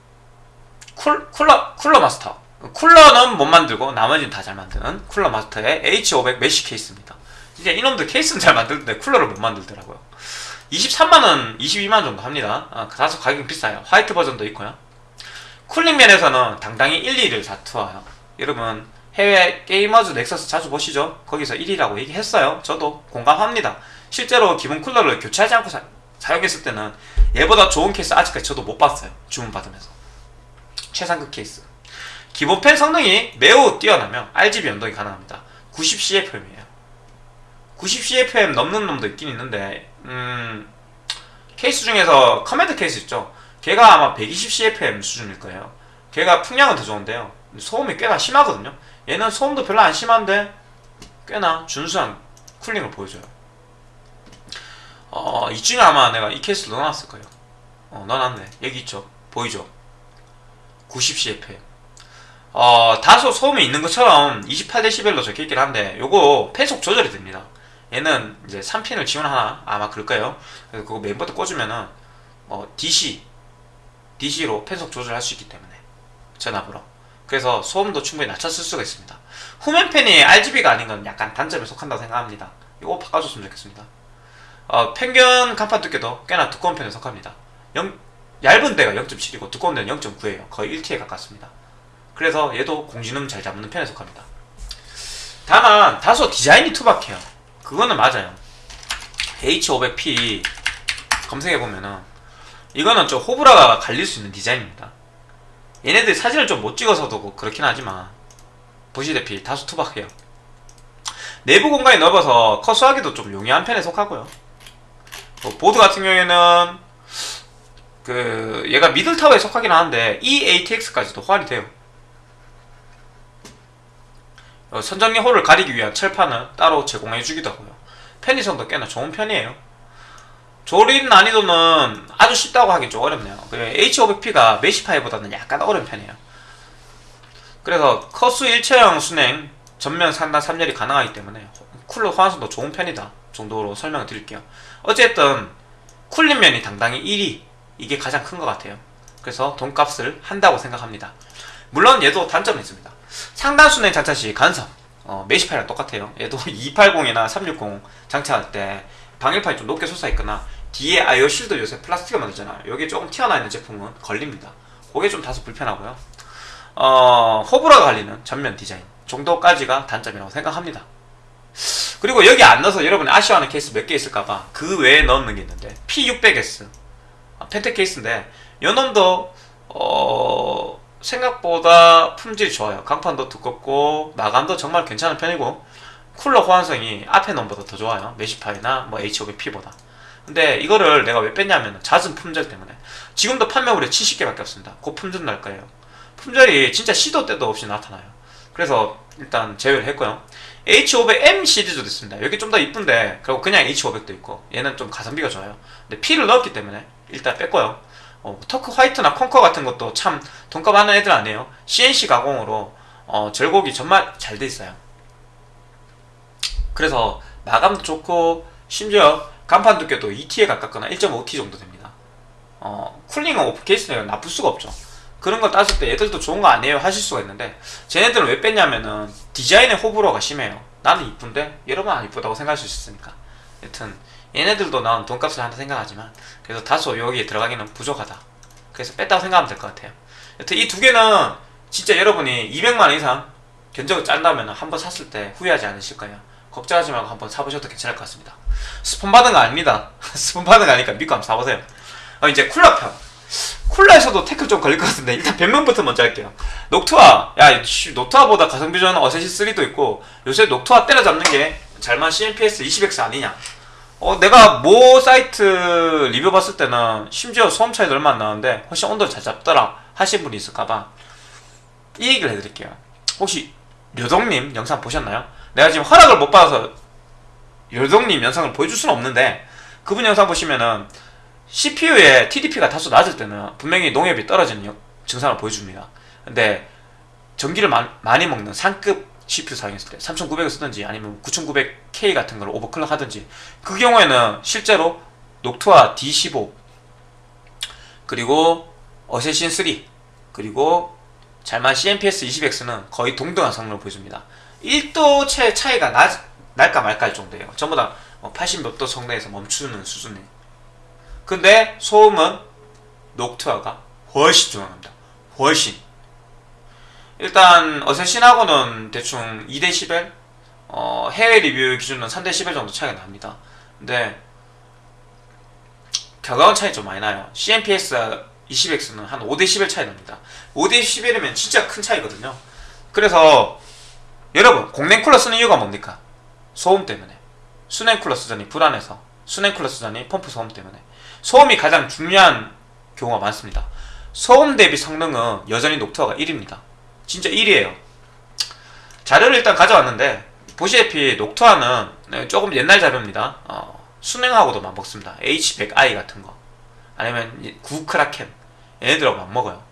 쿨, 쿨러 Cooler Master. 쿨러는 못 만들고 나머지는 다 잘 만드는 쿨러 마스터의 H500 메쉬 케이스입니다. 진짜 이놈들 케이스는 잘 만드는데 쿨러를 못 만들더라고요. 23만원 22만원 정도 합니다. 아, 다소 가격이 비싸요. 화이트 버전도 있고요. cooling 면에서는 당당히 1, 2를 다투어요. 여러분 해외 Gamers Nexus 자주 보시죠? 거기서 1위라고 얘기했어요. 저도 공감합니다. 실제로 기본 쿨러를 교체하지 않고 사, 사용했을 때는 얘보다 좋은 케이스 아직까지 저도 못 봤어요. 주문 받으면서 최상급 케이스. 기본 팬 성능이 매우 뛰어나며 RGB 연동이 가능합니다. 90CFM이에요. 90CFM 넘는 놈도 있긴 있는데 음 케이스 중에서 커맨드 케이스 있죠? 걔가 아마 120CFM 수준일 거예요. 걔가 풍량은 더 좋은데요. 소음이 꽤나 심하거든요. 얘는 소음도 별로 안 심한데 꽤나 준수한 cooling을 보여줘요. 어 이중에 아마 내가 이 케이스를 넣어놨을 거예요. 어 넣어놨네. 여기 있죠? 보이죠 90CFM. 어, 다소 소음이 있는 것처럼 28dB로 적혀 있긴 한데, 요거 팬속 조절이 됩니다. 얘는 이제 3핀을 지원하나? 아마 그럴 거예요. 그래서 그거 메인보드 꽂으면은, 뭐, DC, DC로 팬속 조절할 수 있기 때문에. 전압으로. 그래서 소음도 충분히 낮췄을 수가 있습니다. 후면팬이 RGB가 아닌 건 약간 단점에 속한다고 생각합니다. 이거 바꿔줬으면 좋겠습니다. 어, 평균 간판 두께도 꽤나 두꺼운 편에 속합니다. 영- 얇은 데가 0.7이고 두꺼운 데는 0.9예요. 거의 1T에 가깝습니다. 그래서 얘도 공진음 잘 잡는 편에 속합니다. 다만 다소 디자인이 투박해요. 그거는 맞아요. H500P 검색해보면은 이거는 좀 호불호가 갈릴 수 있는 디자인입니다. 얘네들 사진을 좀 못 찍어서도 뭐 그렇긴 하지만 보시다시피 다소 투박해요. 내부 공간이 넓어서 커스하기도 좀 용이한 편에 속하고요. 뭐 보드 같은 경우에는 그 얘가 미들 타워에 속하긴 하는데 E EATX까지도 호환이 돼요. 어, 선정리 홀을 가리기 위한 철판을 따로 제공해 주기도 하고요. 편의성도 꽤나 좋은 편이에요. 조립 난이도는 아주 쉽다고 하기 좀 어렵네요. 그 H500P가 메시파이보다는 약간 어려운 편이에요. 그래서 커스 일체형 순행 전면 상단 3열이 가능하기 때문에 쿨러 호환성도 좋은 편이다 정도로 설명을 드릴게요. 어쨌든 쿨링면이 당당히 1위 이게 가장 큰 것 같아요. 그래서 돈값을 한다고 생각합니다. 물론 얘도 단점이 있습니다. 상단 수랭 장착시 간섭 어, Meshify랑 똑같아요. 얘도 280이나 360 장착할 때 방열판이 좀 높게 솟아있거나 뒤에 I/O shield 요새 플라스틱을 만들잖아요. 여기 조금 튀어나와 있는 제품은 걸립니다. 그게 좀 다소 불편하고요. 어, 호불호가 갈리는 전면 디자인 정도까지가 단점이라고 생각합니다. 그리고 여기 안 넣어서 여러분이 아쉬워하는 케이스 몇 개 있을까봐 그 외에 넣는 게 있는데 P600S 아, Phanteks 케이스인데 요놈도 어, 생각보다 품질이 좋아요. 강판도 두껍고 마감도 정말 괜찮은 편이고 쿨러 호환성이 앞에 놈보다 더 좋아요. 메시파이나 뭐 H500P보다. 근데 이거를 내가 왜 뺐냐면 잦은 품절 때문에 지금도 판매물에 70개밖에 없습니다. 곧 품절 날 거예요. 품절이 진짜 시도 때도 없이 나타나요. 그래서 일단 제외를 했고요. H500M 시리즈도 있습니다. 여기 좀 더 이쁜데 그리고 그냥 H500도 있고 얘는 좀 가성비가 좋아요. 근데 P를 넣었기 때문에 일단 뺐고요. 어, 터크 화이트나 컨커 같은 것도 참 돈값 하는 애들 아니에요. CNC 가공으로 어, 절곡이 정말 잘 돼 있어요. 그래서 마감도 좋고 심지어 간판 두께도 2T에 가깝거나 1.5T 정도 됩니다. 어, 쿨링은 오프 케이스는 나쁠 수가 없죠. 그런 걸 따질 때 얘들도 좋은 거 아니에요 하실 수가 있는데 쟤네들은 왜 뺐냐면은 디자인의 호불호가 심해요. 나는 이쁜데 여러분 안 이쁘다고 생각할 수 있으니까. 여튼 얘네들도 난 돈값을 한다 생각하지만 그래서 다소 여기에 들어가기는 부족하다. 그래서 뺐다고 생각하면 될 것 같아요. 여튼 이 두 개는 진짜 여러분이 200만 이상 견적을 짠다면 한번 샀을 때 후회하지 않으실 거예요. 걱정하지 말고 한번 사보셔도 괜찮을 것 같습니다. 스폰 받은 거 아닙니다. 스폰 받은 거 아니니까 믿고 한번 사보세요. 어, 이제 쿨러편. 쿨러에서도 태클 좀 걸릴 것 같은데 일단 변명부터 먼저 할게요. 녹투아, 야, 씨, 녹투아보다 가성비 좋은 어세시 3도 있고 요새 녹투아 때려잡는 게 잘만 CMPS 20X 아니냐? 어, 내가 모 사이트 리뷰 봤을 때는 심지어 소음 차이도 얼마 안 나는데 훨씬 온도를 잘 잡더라 하신 분이 있을까봐 이 얘기를 해드릴게요. 혹시 료동님 영상 보셨나요? 내가 지금 허락을 못 받아서 료동님 영상을 보여줄 수는 없는데 그분 영상 보시면은 CPU의 TDP가 다소 낮을 때는 분명히 농협이 떨어지는 영- 증상을 보여줍니다. 근데 전기를 마- 많이 먹는 상급 CPU 사용했을 때 3900을 쓰든지 아니면 9900K 같은 걸 오버클럭 하든지 그 경우에는 실제로 녹투아 D15 그리고 어세신 3 그리고 잘만 CMPS 20X는 거의 동등한 성능을 보여줍니다. 1도 채 차이가 나, 날까 말까 할 정도예요. 전부 다 80몇도 성능에서 멈추는 수준이에요. 근데 소음은 녹투아가 훨씬 중요합니다. 훨씬. 일단 어세신하고는 대충 2대 11 어, 해외 리뷰 기준은 3대 11 정도 차이가 납니다. 근데 결과원 차이 좀 많이 나요. CMPS 20X는 한 5대 11 차이 납니다. 5대 11이면 진짜 큰 차이거든요. 그래서 여러분 공랭 쿨러 쓰는 이유가 뭡니까? 소음 때문에. 수냉 쿨러 쓰자니 불안해서. 수냉 쿨러 쓰자니 펌프 소음 때문에. 소음이 가장 중요한 경우가 많습니다. 소음 대비 성능은 여전히 녹투아가 1위입니다. 진짜 1위에요. 자료를 일단 가져왔는데 보시다시피 녹투아는 네, 조금 옛날 자료입니다. 어, 수냉하고도 맞먹습니다. H100i 같은 거 아니면 이 구크라켄 얘네들하고 맞먹어요.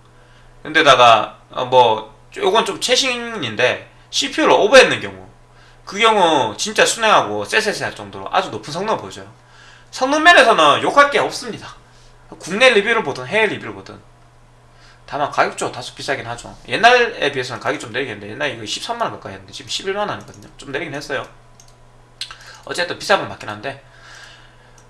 근데다가 어, 뭐 요건 좀 최신인데 CPU를 오버했는 경우 그 경우 진짜 순행하고 쎄쎄쎄할 정도로 아주 높은 성능을 보여줘요. 성능 면에서는 욕할 게 없습니다. 국내 리뷰를 보든 해외 리뷰를 보든 다만 가격적으로 다소 비싸긴 하죠. 옛날에 비해서는 가격이 좀 내리겠는데 옛날에 이거 13만원 가까이 했는데 지금 11만원 원이거든요. 좀 내리긴 했어요. 어쨌든 비싼 건 맞긴 한데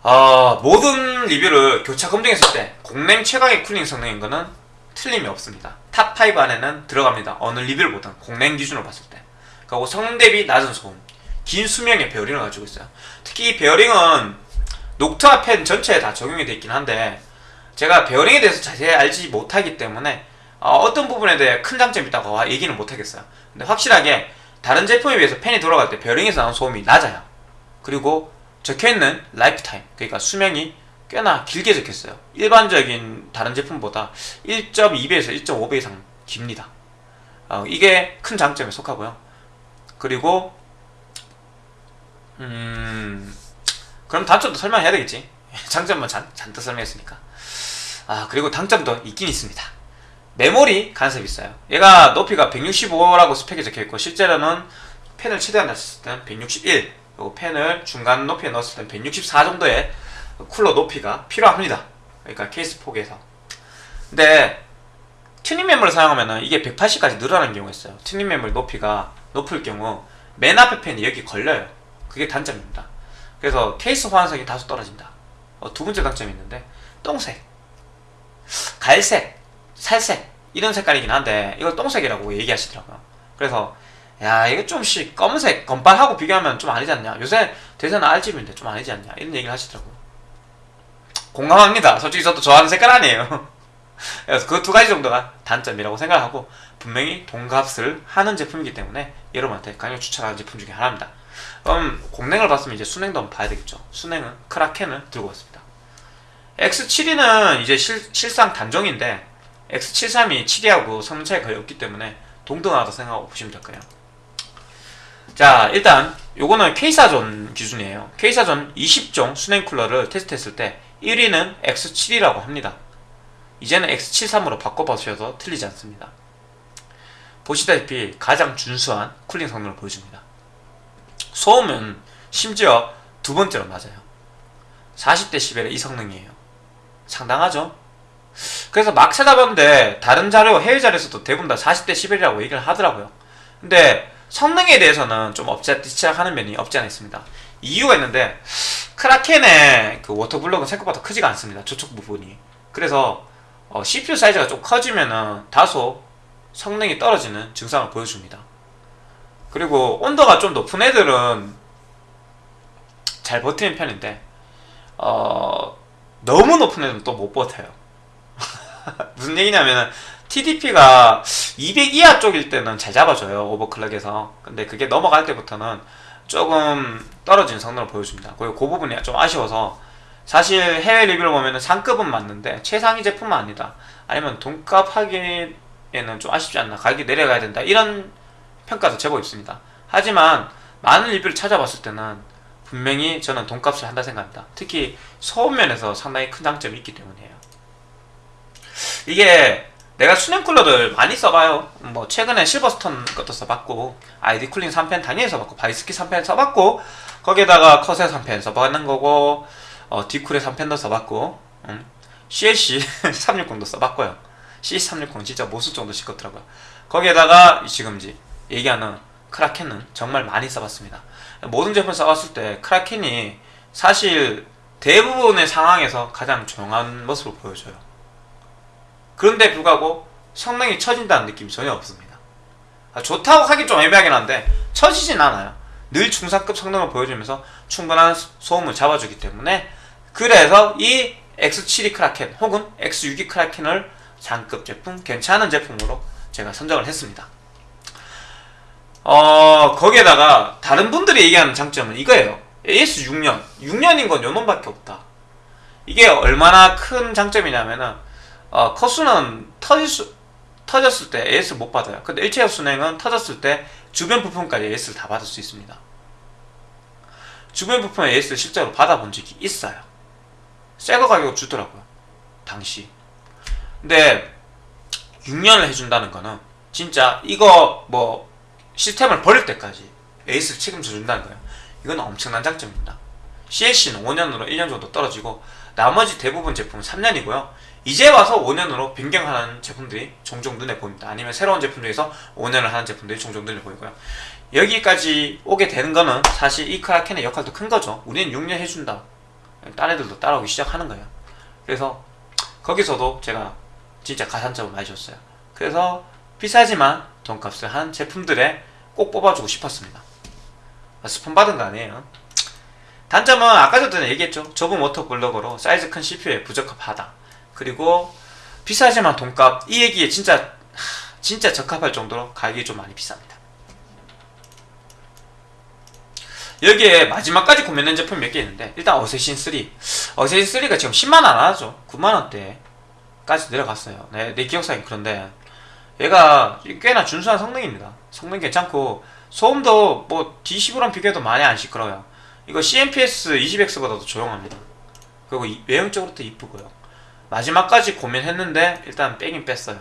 어, 모든 리뷰를 교차 검증했을 때 공랭 최강의 cooling 성능인 거는 틀림이 없습니다. top 5 안에는 들어갑니다. 어느 리뷰를 보든 공랭 기준으로 봤을 때. 그리고 성능 대비 낮은 소음, 긴 수명의 베어링을 가지고 있어요. 특히 이 베어링은 Noctua 팬 전체에 다 적용이 되어 있긴 한데 제가 베어링에 대해서 자세히 알지 못하기 때문에 어, 떤 부분에 대해 큰 장점이 있다고 얘기는 못하겠어요. 근데 확실하게 다른 제품에 비해서 팬이 돌아갈 때 베어링에서 나오는 소음이 낮아요. 그리고 적혀있는 lifetime, 그러니까 수명이 꽤나 길게 적혔어요. 일반적인 다른 제품보다 1.2배에서 1.5배 이상 깁니다. 어, 이게 큰 장점에 속하고요. 그리고 음 그럼 단점도 설명해야 되겠지. 장점만 잔, 잔뜩 설명했으니까. 아 그리고 단점도 있긴 있습니다. 메모리 간섭이 있어요. 얘가 높이가 165라고 스펙에 적혀있고 실제로는 펜을 최대한 낮췄을 때는 161 그리고 펜을 중간 높이에 넣었을 때는 164 정도의 쿨러 높이가 필요합니다. 그러니까 케이스 폭에서. 근데 튜닝 메모를 사용하면 이게 180까지 늘어나는 경우가 있어요. 튜닝 메모리 높이가 높을 경우 맨 앞에 팬이 여기 걸려요. 그게 단점입니다. 그래서 케이스 호환성이 다소 떨어진다. 어, 두 번째 단점이 있는데 똥색, 갈색, 살색 이런 색깔이긴 한데 이걸 똥색이라고 얘기하시더라고요. 그래서 야 이거 좀씩 검은색 검빨하고 비교하면 좀 아니지 않냐? 요새 대세는 RGB인데 좀 아니지 않냐? 이런 얘기를 하시더라고요. 공감합니다. 솔직히 저도 좋아하는 색깔 아니에요. 그래서 그 두 가지 정도가 단점이라고 생각하고 분명히 돈값을 하는 제품이기 때문에 여러분한테 강력 추천하는 제품 중에 하나입니다. 그럼 공랭을 봤으면 이제 순행도 한번 봐야 되겠죠. 순행은 크라켄을 들고 왔습니다 X72는 이제 실, 실상 단종인데 X73이 7위하고 성능 차이가 거의 없기 때문에 동등하다 생각하고 보시면 될 거예요. 자 일단 요거는 K사전 기준이에요. K사전 20종 순행 쿨러를 테스트했을 때 1위는 X7이라고 합니다. 이제는 X73으로 바꿔보셔도 틀리지 않습니다. 보시다시피 가장 준수한 쿨링 성능을 보여줍니다. 소음은 심지어 두 번째로 낮아요. 40dB의 이 성능이에요 상당하죠? 그래서 막 찾아봤는데 다른 자료 해외 자료에서도 대부분 다 40dB이라고 얘기를 하더라고요 근데 성능에 대해서는 좀 엎치락뒤치락하는 면이 없지 않아 있습니다. 이유가 있는데 크라켄의 그 워터블럭은 생각보다 크지가 않습니다. 저쪽 부분이. 그래서 어, CPU 사이즈가 좀 커지면은 다소 성능이 떨어지는 증상을 보여줍니다. 그리고 온도가 좀 높은 애들은 잘 버티는 편인데 어, 너무 높은 애들은 또못 버텨요. 무슨 얘기냐면은 TDP가 200 이하 쪽일 때는 잘 잡아줘요 오버클럭에서. 근데 그게 넘어갈 때부터는 조금 떨어진 성능을 보여줍니다. 그리고 그 부분이 좀 아쉬워서 사실 해외 리뷰를 보면 상급은 맞는데 최상위 제품은 아니다. 아니면 돈값 하기에는 좀 아쉽지 않나. 가격이 내려가야 된다. 이런 평가도 제법 있습니다. 하지만 많은 리뷰를 찾아봤을 때는 분명히 저는 돈값을 한다 생각합니다. 특히 소음 면에서 상당히 큰 장점이 있기 때문이에요. 이게 내가 수냉 쿨러를 많이 써봐요. 뭐 최근에 SilverStone 것도 써봤고 ID-Cooling 3팬 단위에 써봤고 Bykski 3팬 써봤고 거기에다가 컷의 3펜 써봤는 거고 어, 디쿨의 3펜도 써봤고 음. CLC 360도 써봤고요. C360 진짜 못쓸 정도 시끄럽더라고요. 거기에다가 지금 이제 얘기하는 크라켄은 정말 많이 써봤습니다 모든 제품 써봤을 때 크라켄이 사실 대부분의 상황에서 가장 조용한 모습을 보여줘요 그런데 불구하고 성능이 처진다는 느낌이 전혀 없습니다. 아, 좋다고 하기 좀 애매하긴 한데 처지진 않아요. 늘 중상급 성능을 보여주면서 충분한 소음을 잡아주기 때문에 그래서 이 X72 크라켄 혹은 X62 크라켄을 상급 제품, 괜찮은 제품으로 제가 선정을 했습니다. 어, 거기에다가 다른 분들이 얘기하는 장점은 이거예요. AS 6년. 6년인 건 요놈밖에 없다. 이게 얼마나 큰 장점이냐면은 어, 컷수는 터질 수, 터졌을 때 AS 못 받아요. 근데 일체적 순행은 터졌을 때 주변 부품까지 AS를 다 받을 수 있습니다. 주변 부품 AS를 실제로 받아본 적이 있어요. 새거 가격 주더라고요. 당시. 근데 6년을 해준다는 거는 진짜 이거 뭐 시스템을 버릴 때까지 에이스를 책임져 준다는 거예요. 이건 엄청난 장점입니다. CLC는 5년으로 1년 정도 떨어지고 나머지 대부분 제품은 3년이고요. 이제 와서 5년으로 변경하는 제품들이 종종 눈에 보입니다. 아니면 새로운 제품 중에서 5년을 하는 제품들이 종종 눈에 보이고요. 여기까지 오게 되는 거는 사실 이 크라켄의 역할도 큰 거죠. 우리는 6년 해준다. 딴 애들도 따라오기 시작하는 거예요. 그래서 거기서도 제가 진짜 가산점을 많이 줬어요. 그래서 비싸지만 돈값을 한 제품들에 꼭 뽑아주고 싶었습니다. 아, 스폰 받은 거 아니에요. 단점은 아까 전에 얘기했죠. 좁은 water block으로 사이즈 큰 CPU에 부적합하다. 그리고 비싸지만 돈값 이 얘기에 진짜 하, 진짜 적합할 정도로 가격이 좀 많이 비쌉니다. 여기에 마지막까지 구매된 제품 몇 개 있는데 일단 Assassin 3 Assassin 3가 지금 10만원 안 하죠 9만원대까지 내려갔어요 내, 내 기억상에 그런데 얘가 꽤나 준수한 성능입니다. 성능 괜찮고 소음도 뭐 D15랑 비교해도 많이 안 시끄러워요. 이거 CMPS 20X보다 도 조용합니다. 그리고 이- 외형적으로도 이쁘고요. 마지막까지 고민했는데 일단 빼긴 뺐어요.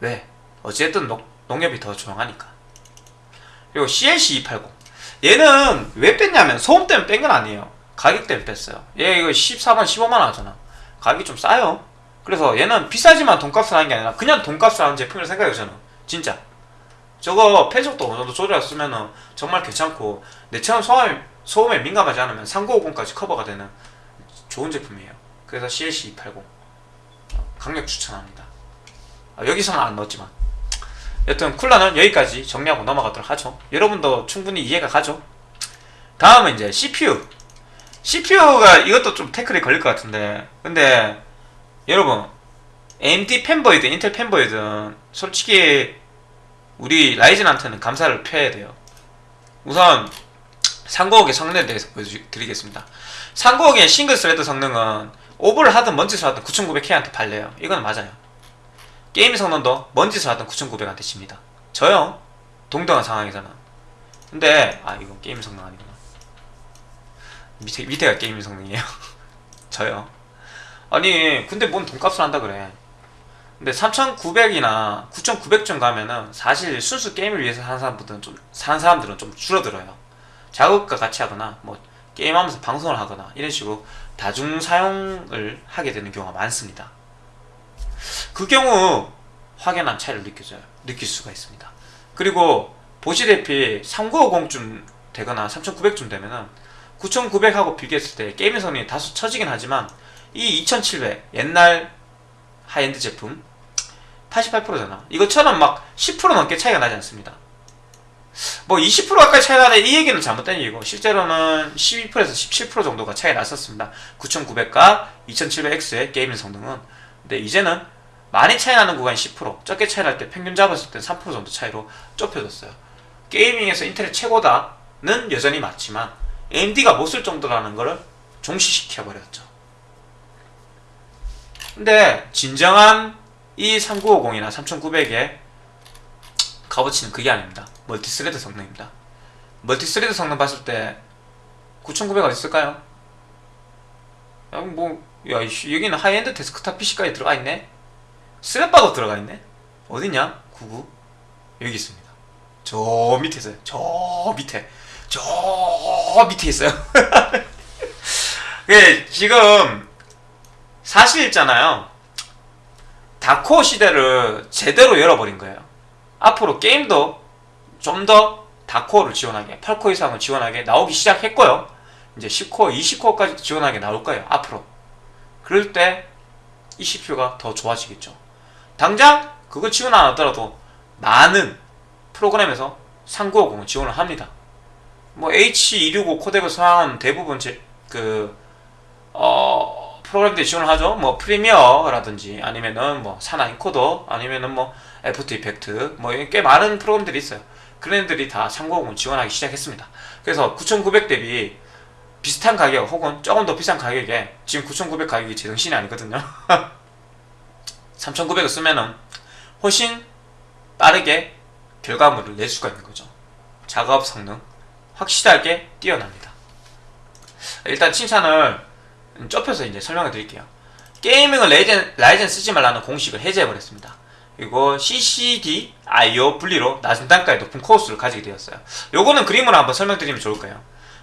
왜? 어쨌든 농, 농협이 더 조용하니까. 그리고 CLC 280 얘는 왜 뺐냐면 소음 때문에 뺀 건 아니에요. 가격 때문에 뺐어요. 얘 이거 14만 15만원 하잖아. 가격이 좀 싸요 그래서 얘는 비싸지만 돈값을 하는 게 아니라 그냥 돈값을 하는 제품이라고 생각해요 저는. 진짜. 저거 폐속도 어느 정도 조절했으면은 정말 괜찮고 내처럼 소음에, 소음에 민감하지 않으면 3950까지 커버가 되는 좋은 제품이에요. 그래서 CLC 280 강력 추천합니다. 아, 여기서는 안 넣었지만. 여튼 쿨러는 여기까지 정리하고 넘어가도록 하죠. 여러분도 충분히 이해가 가죠? 다음은 이제 CPU CPU가 이것도 좀 태클이 걸릴 것 같은데. 근데 여러분 AMD fanboy든 인텔 fanboy든 솔직히 우리 라이젠한테는 감사를 표해야 돼요. 우선 395의 성능에 대해서 보여드리겠습니다. 395의 single thread 성능은 오버를 하든 뭔 짓을 하든 9900K한테 발려요. 이건 맞아요. 게임 성능도 뭔 짓을 하든 9900한테 집니다. 저요 동등한 상황에서는. 근데 아 이건 게임 성능 아니구나. 밑에, 밑에가 게임 성능이에요. 저요 아니 근데 뭔 돈값을 한다 그래. 근데 3900이나 9900쯤 가면은 사실 순수 게임을 위해서 하는 사람들은 좀 사는 사람들은 좀 줄어들어요. 작업과 같이 하거나 뭐 게임하면서 방송을 하거나 이런 식으로 다중 사용을 하게 되는 경우가 많습니다. 그 경우 확연한 차이를 느껴져요. 느낄 수가 있습니다. 그리고 보시다시피 3950쯤 되거나 3900쯤 되면은 9900하고 비교했을 때 게임의 성능이 다소 처지긴 하지만 이 2700 옛날 하이엔드 제품 88%잖아. 이것처럼 막 10% 넘게 차이가 나지 않습니다. 뭐 20% 가까이 차이 나네. 이 얘기는 잘못된 얘기고 실제로는 12%에서 17% 정도가 차이 났었습니다. 9900과 2700X의 gaming 성능은. 근데 이제는 많이 차이 나는 구간이 10% 적게 차이 날 때 평균 잡았을 때 3% 정도 차이로 좁혀졌어요. gaming에서 인텔이 최고다는 여전히 맞지만 AMD가 못 쓸 정도라는 거를 종식시켜버렸죠 근데 진정한 이 3950이나 3900의 값어치는 그게 아닙니다 multi-thread 성능입니다 multi-thread 성능 봤을 때 9900 어디 있을까요? 야, 뭐, 야, 이씨, 여기는 하이엔드 데스크탑 PC까지 들어가 있네? 쓰레빠도 들어가 있네? 어디냐? 99? 여기 있습니다. 저 밑에 있어요. 저 밑에. 저 밑에 있어요. 예, 지금, 사실 있잖아요. 다코어 시대를 제대로 열어버린 거예요. 앞으로 게임도 좀 더 다코어를 지원하게, 8코어 이상을 지원하게 나오기 시작했고요. 이제 10코어, 20코어까지 지원하게 나올 거예요. 앞으로. 그럴 때 이 CPU가 더 좋아지겠죠. 당장 그거 지원 안 하더라도 많은 프로그램에서 3950을 지원을 합니다. 뭐 H265 코덱을 사용하는 대부분 제, 그, 어, 프로그램들이 지원을 하죠. 뭐 프리미어라든지 아니면은 뭐 사나 인코더 아니면은 뭐 After Effects 뭐 꽤 많은 프로그램들이 있어요. 그런 애들이 다 3950을 지원하기 시작했습니다. 그래서 9900 대비 비슷한 가격 혹은 조금 더 비싼 가격에 지금 9900 가격이 제 정신이 아니거든요. 3900을 쓰면은 훨씬 빠르게 결과물을 낼 수가 있는 거죠. 작업 성능 확실하게 뛰어납니다. 일단 칭찬을 좁혀서 이제 설명해 드릴게요. gaming은 레이젠, 라이젠 쓰지 말라는 공식을 해제해 버렸습니다. 그리고 CCD, I/O 분리로 낮은 단가의 높은 코어 수를 가지게 되었어요. 요거는 그림으로 한번 설명드리면 좋을 거예요.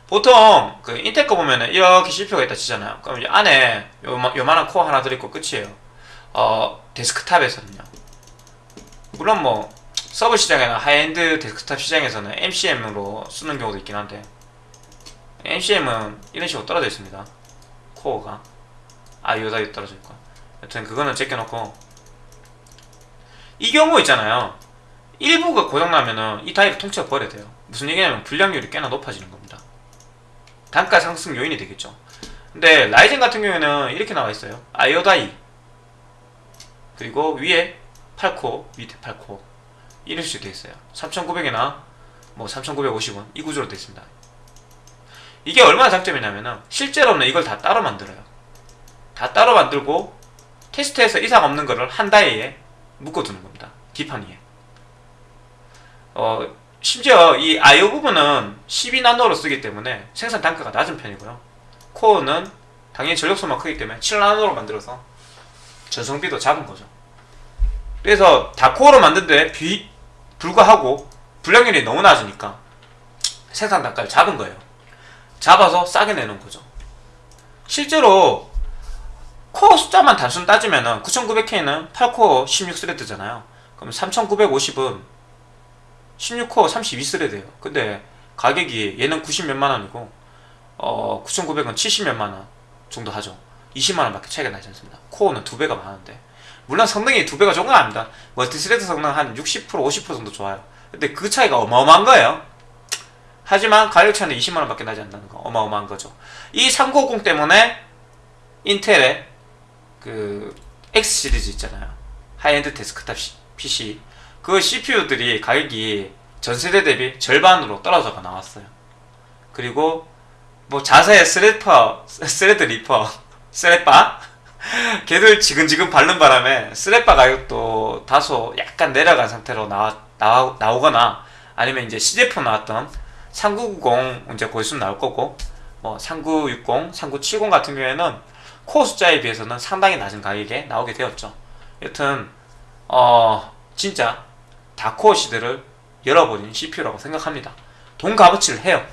보통 그 인텔 거 보면은 이렇게 CPU가 있다 치잖아요. 그럼 이 안에 요마, 요만한 코어 하나 들어있고 끝이에요. 어 데스크탑에서는요. 물론 뭐 서버 시장이나 하이엔드 데스크탑 시장에서는 MCM으로 쓰는 경우도 있긴 한데 MCM은 이런 식으로 떨어져 있습니다. 코어가 아이오다이 떨어져 있고 여튼 그거는 제껴놓고 이 경우 있잖아요. 일부가 고장나면은 이 다이를 통째로 버려야 돼요. 무슨 얘기냐면 불량률이 꽤나 높아지는 겁니다. 단가 상승 요인이 되겠죠. 근데 라이젠 같은 경우에는 이렇게 나와 있어요. 아이오다이 그리고 위에 8코 밑에 8코 이런 식으로 되어 있어요. 3,900이나 뭐 3,950원 이 구조로 되어 있습니다. 이게 얼마나 장점이냐면은 실제로는 이걸 다 따로 만들어요. 다 따로 만들고 테스트에서 이상 없는 거를 한 다이에 묶어두는 겁니다. 기판 위에. 어, 심지어 이 I/O 부분은 12나노로 쓰기 때문에 생산 단가가 낮은 편이고요. 코어는 당연히 전력소만 크기 때문에 7나노로 만들어서 전성비도 작은 거죠. 그래서 다 코어로 만든데 비, 불구하고 불량률이 너무 낮으니까 생산 단가를 잡은 거예요. 잡아서 싸게 내는 거죠. 실제로 코어 숫자만 단순 따지면 은 9900K는 8코어 16 thread잖아요. 그럼 3950은 16코어 32 thread예요. 근데 가격이 얘는 90 몇만 원이고 어 9900은 70 몇만 원 정도 하죠. 20만 원밖에 차이가 나지 않습니다. 코어는 두 배가 많은데 물론 성능이 두 배가 좋은 건 아닙니다. multi-thread 성능 한 60% 50% 정도 좋아요. 근데 그 차이가 어마어마한 거예요. 하지만 가격 차이는 20만 원 밖에 나지 않는다는 거 어마어마한 거죠. 이 3950 때문에 인텔의 그 X 시리즈 있잖아요. 하이엔드 데스크탑 시- PC 그 CPU들이 가격이 전 세대 대비 절반으로 떨어져가 나왔어요. 그리고 뭐 자사의 스레퍼, 스레드 리퍼, 스레빠 걔들 자근자근 밟은 바람에 스레빠 가격도 다소 약간 내려간 상태로 나와, 나와 나오거나 아니면 이제 시제품 나왔던 3990 이제 곧 있으면 나올 거고 뭐 3960, 3970 같은 경우에는 코어 숫자에 비해서는 상당히 낮은 가격에 나오게 되었죠. 여튼 어 진짜 다코어 시대를 열어버린 CPU라고 생각합니다. 돈 값어치를 해요.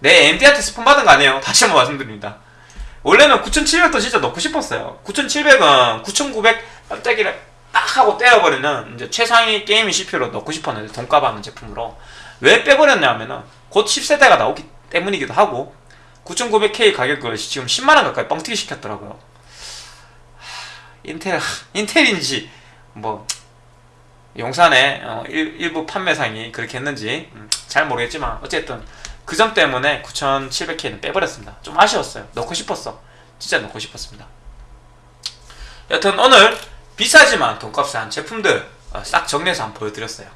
내 AMD한테 스폰 받은 거 아니에요. 다시 한번 말씀드립니다. 원래는 9700도 진짜 넣고 싶었어요. 9700은 9900 깜짝이를 딱 하고 떼어버리는 이제 최상위 게이밍 CPU로 넣고 싶었는데 돈값 하는 제품으로 왜 빼버렸냐면은 곧 10세대가 나오기 때문이기도 하고 9900K 가격을 지금 10만원 가까이 뻥튀기 시켰더라고요. 하, 인텔, 인텔인지 뭐 용산의 어, 일, 일부 판매상이 그렇게 했는지 음, 잘 모르겠지만 어쨌든 그 점 때문에 9700K는 빼버렸습니다. 좀 아쉬웠어요. 넣고 싶었어. 진짜 넣고 싶었습니다. 여튼 오늘 비싸지만 돈값을 한 제품들 어, 싹 정리해서 한번 보여드렸어요.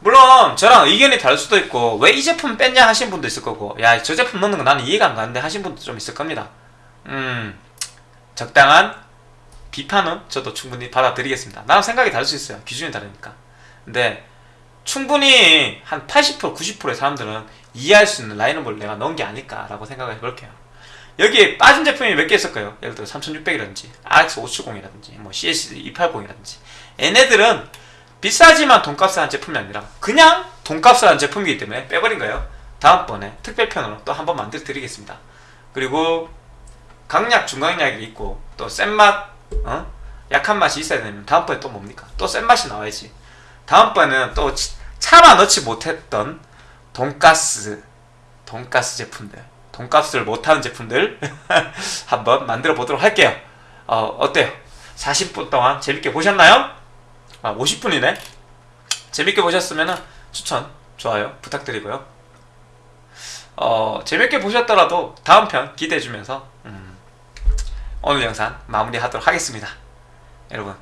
물론 저랑 의견이 다를 수도 있고 왜 이 제품 뺐냐 하신 분도 있을 거고 야 저 제품 넣는 거 나는 이해가 안 가는데 하신 분도 좀 있을 겁니다. 음 적당한 비판은 저도 충분히 받아들이겠습니다. 나랑 생각이 다를 수 있어요. 기준이 다르니까. 근데 충분히 한 80% 90%의 사람들은 이해할 수 있는 라인업을 내가 넣은 게 아닐까라고 생각을 해볼게요. 여기에 빠진 제품이 몇 개 있을까요? 예를 들어 3600이라든지 RX 570이라든지 뭐 CS 280이라든지 얘네들은 비싸지만 돈값을 한 제품이 아니라 그냥 돈값을 한 제품이기 때문에 빼버린 거예요. 다음번에 특별편으로 또 한번 만들어 드리겠습니다. 그리고 강약, 중강약이 있고 또 센맛, 어? 약한 맛이 있어야 되면 다음번에 또 뭡니까? 또 센 맛이 나와야지. 다음번에는 또 치- 차마 넣지 못했던 돈가스, 돈가스 제품들, 돈값을 못하는 제품들 한번 만들어 보도록 할게요. 어, 어때요? 40분 동안 재밌게 보셨나요? 아, 50분이네? 재밌게 보셨으면 추천, 좋아요 부탁드리고요. 어, 재밌게 보셨더라도 다음 편 기대해주면서 음, 오늘 영상 마무리하도록 하겠습니다. 여러분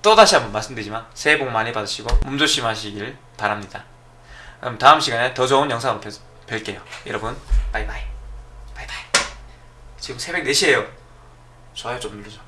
또 다시 한번 말씀드리지만 새해 복 많이 받으시고 몸 조심하시길 바랍니다. 그럼 다음 시간에 더 좋은 영상으로 뵐- 뵐게요. 여러분 바이바이 바이바이 지금 새벽 4시에요. 좋아요 좀 눌러줘.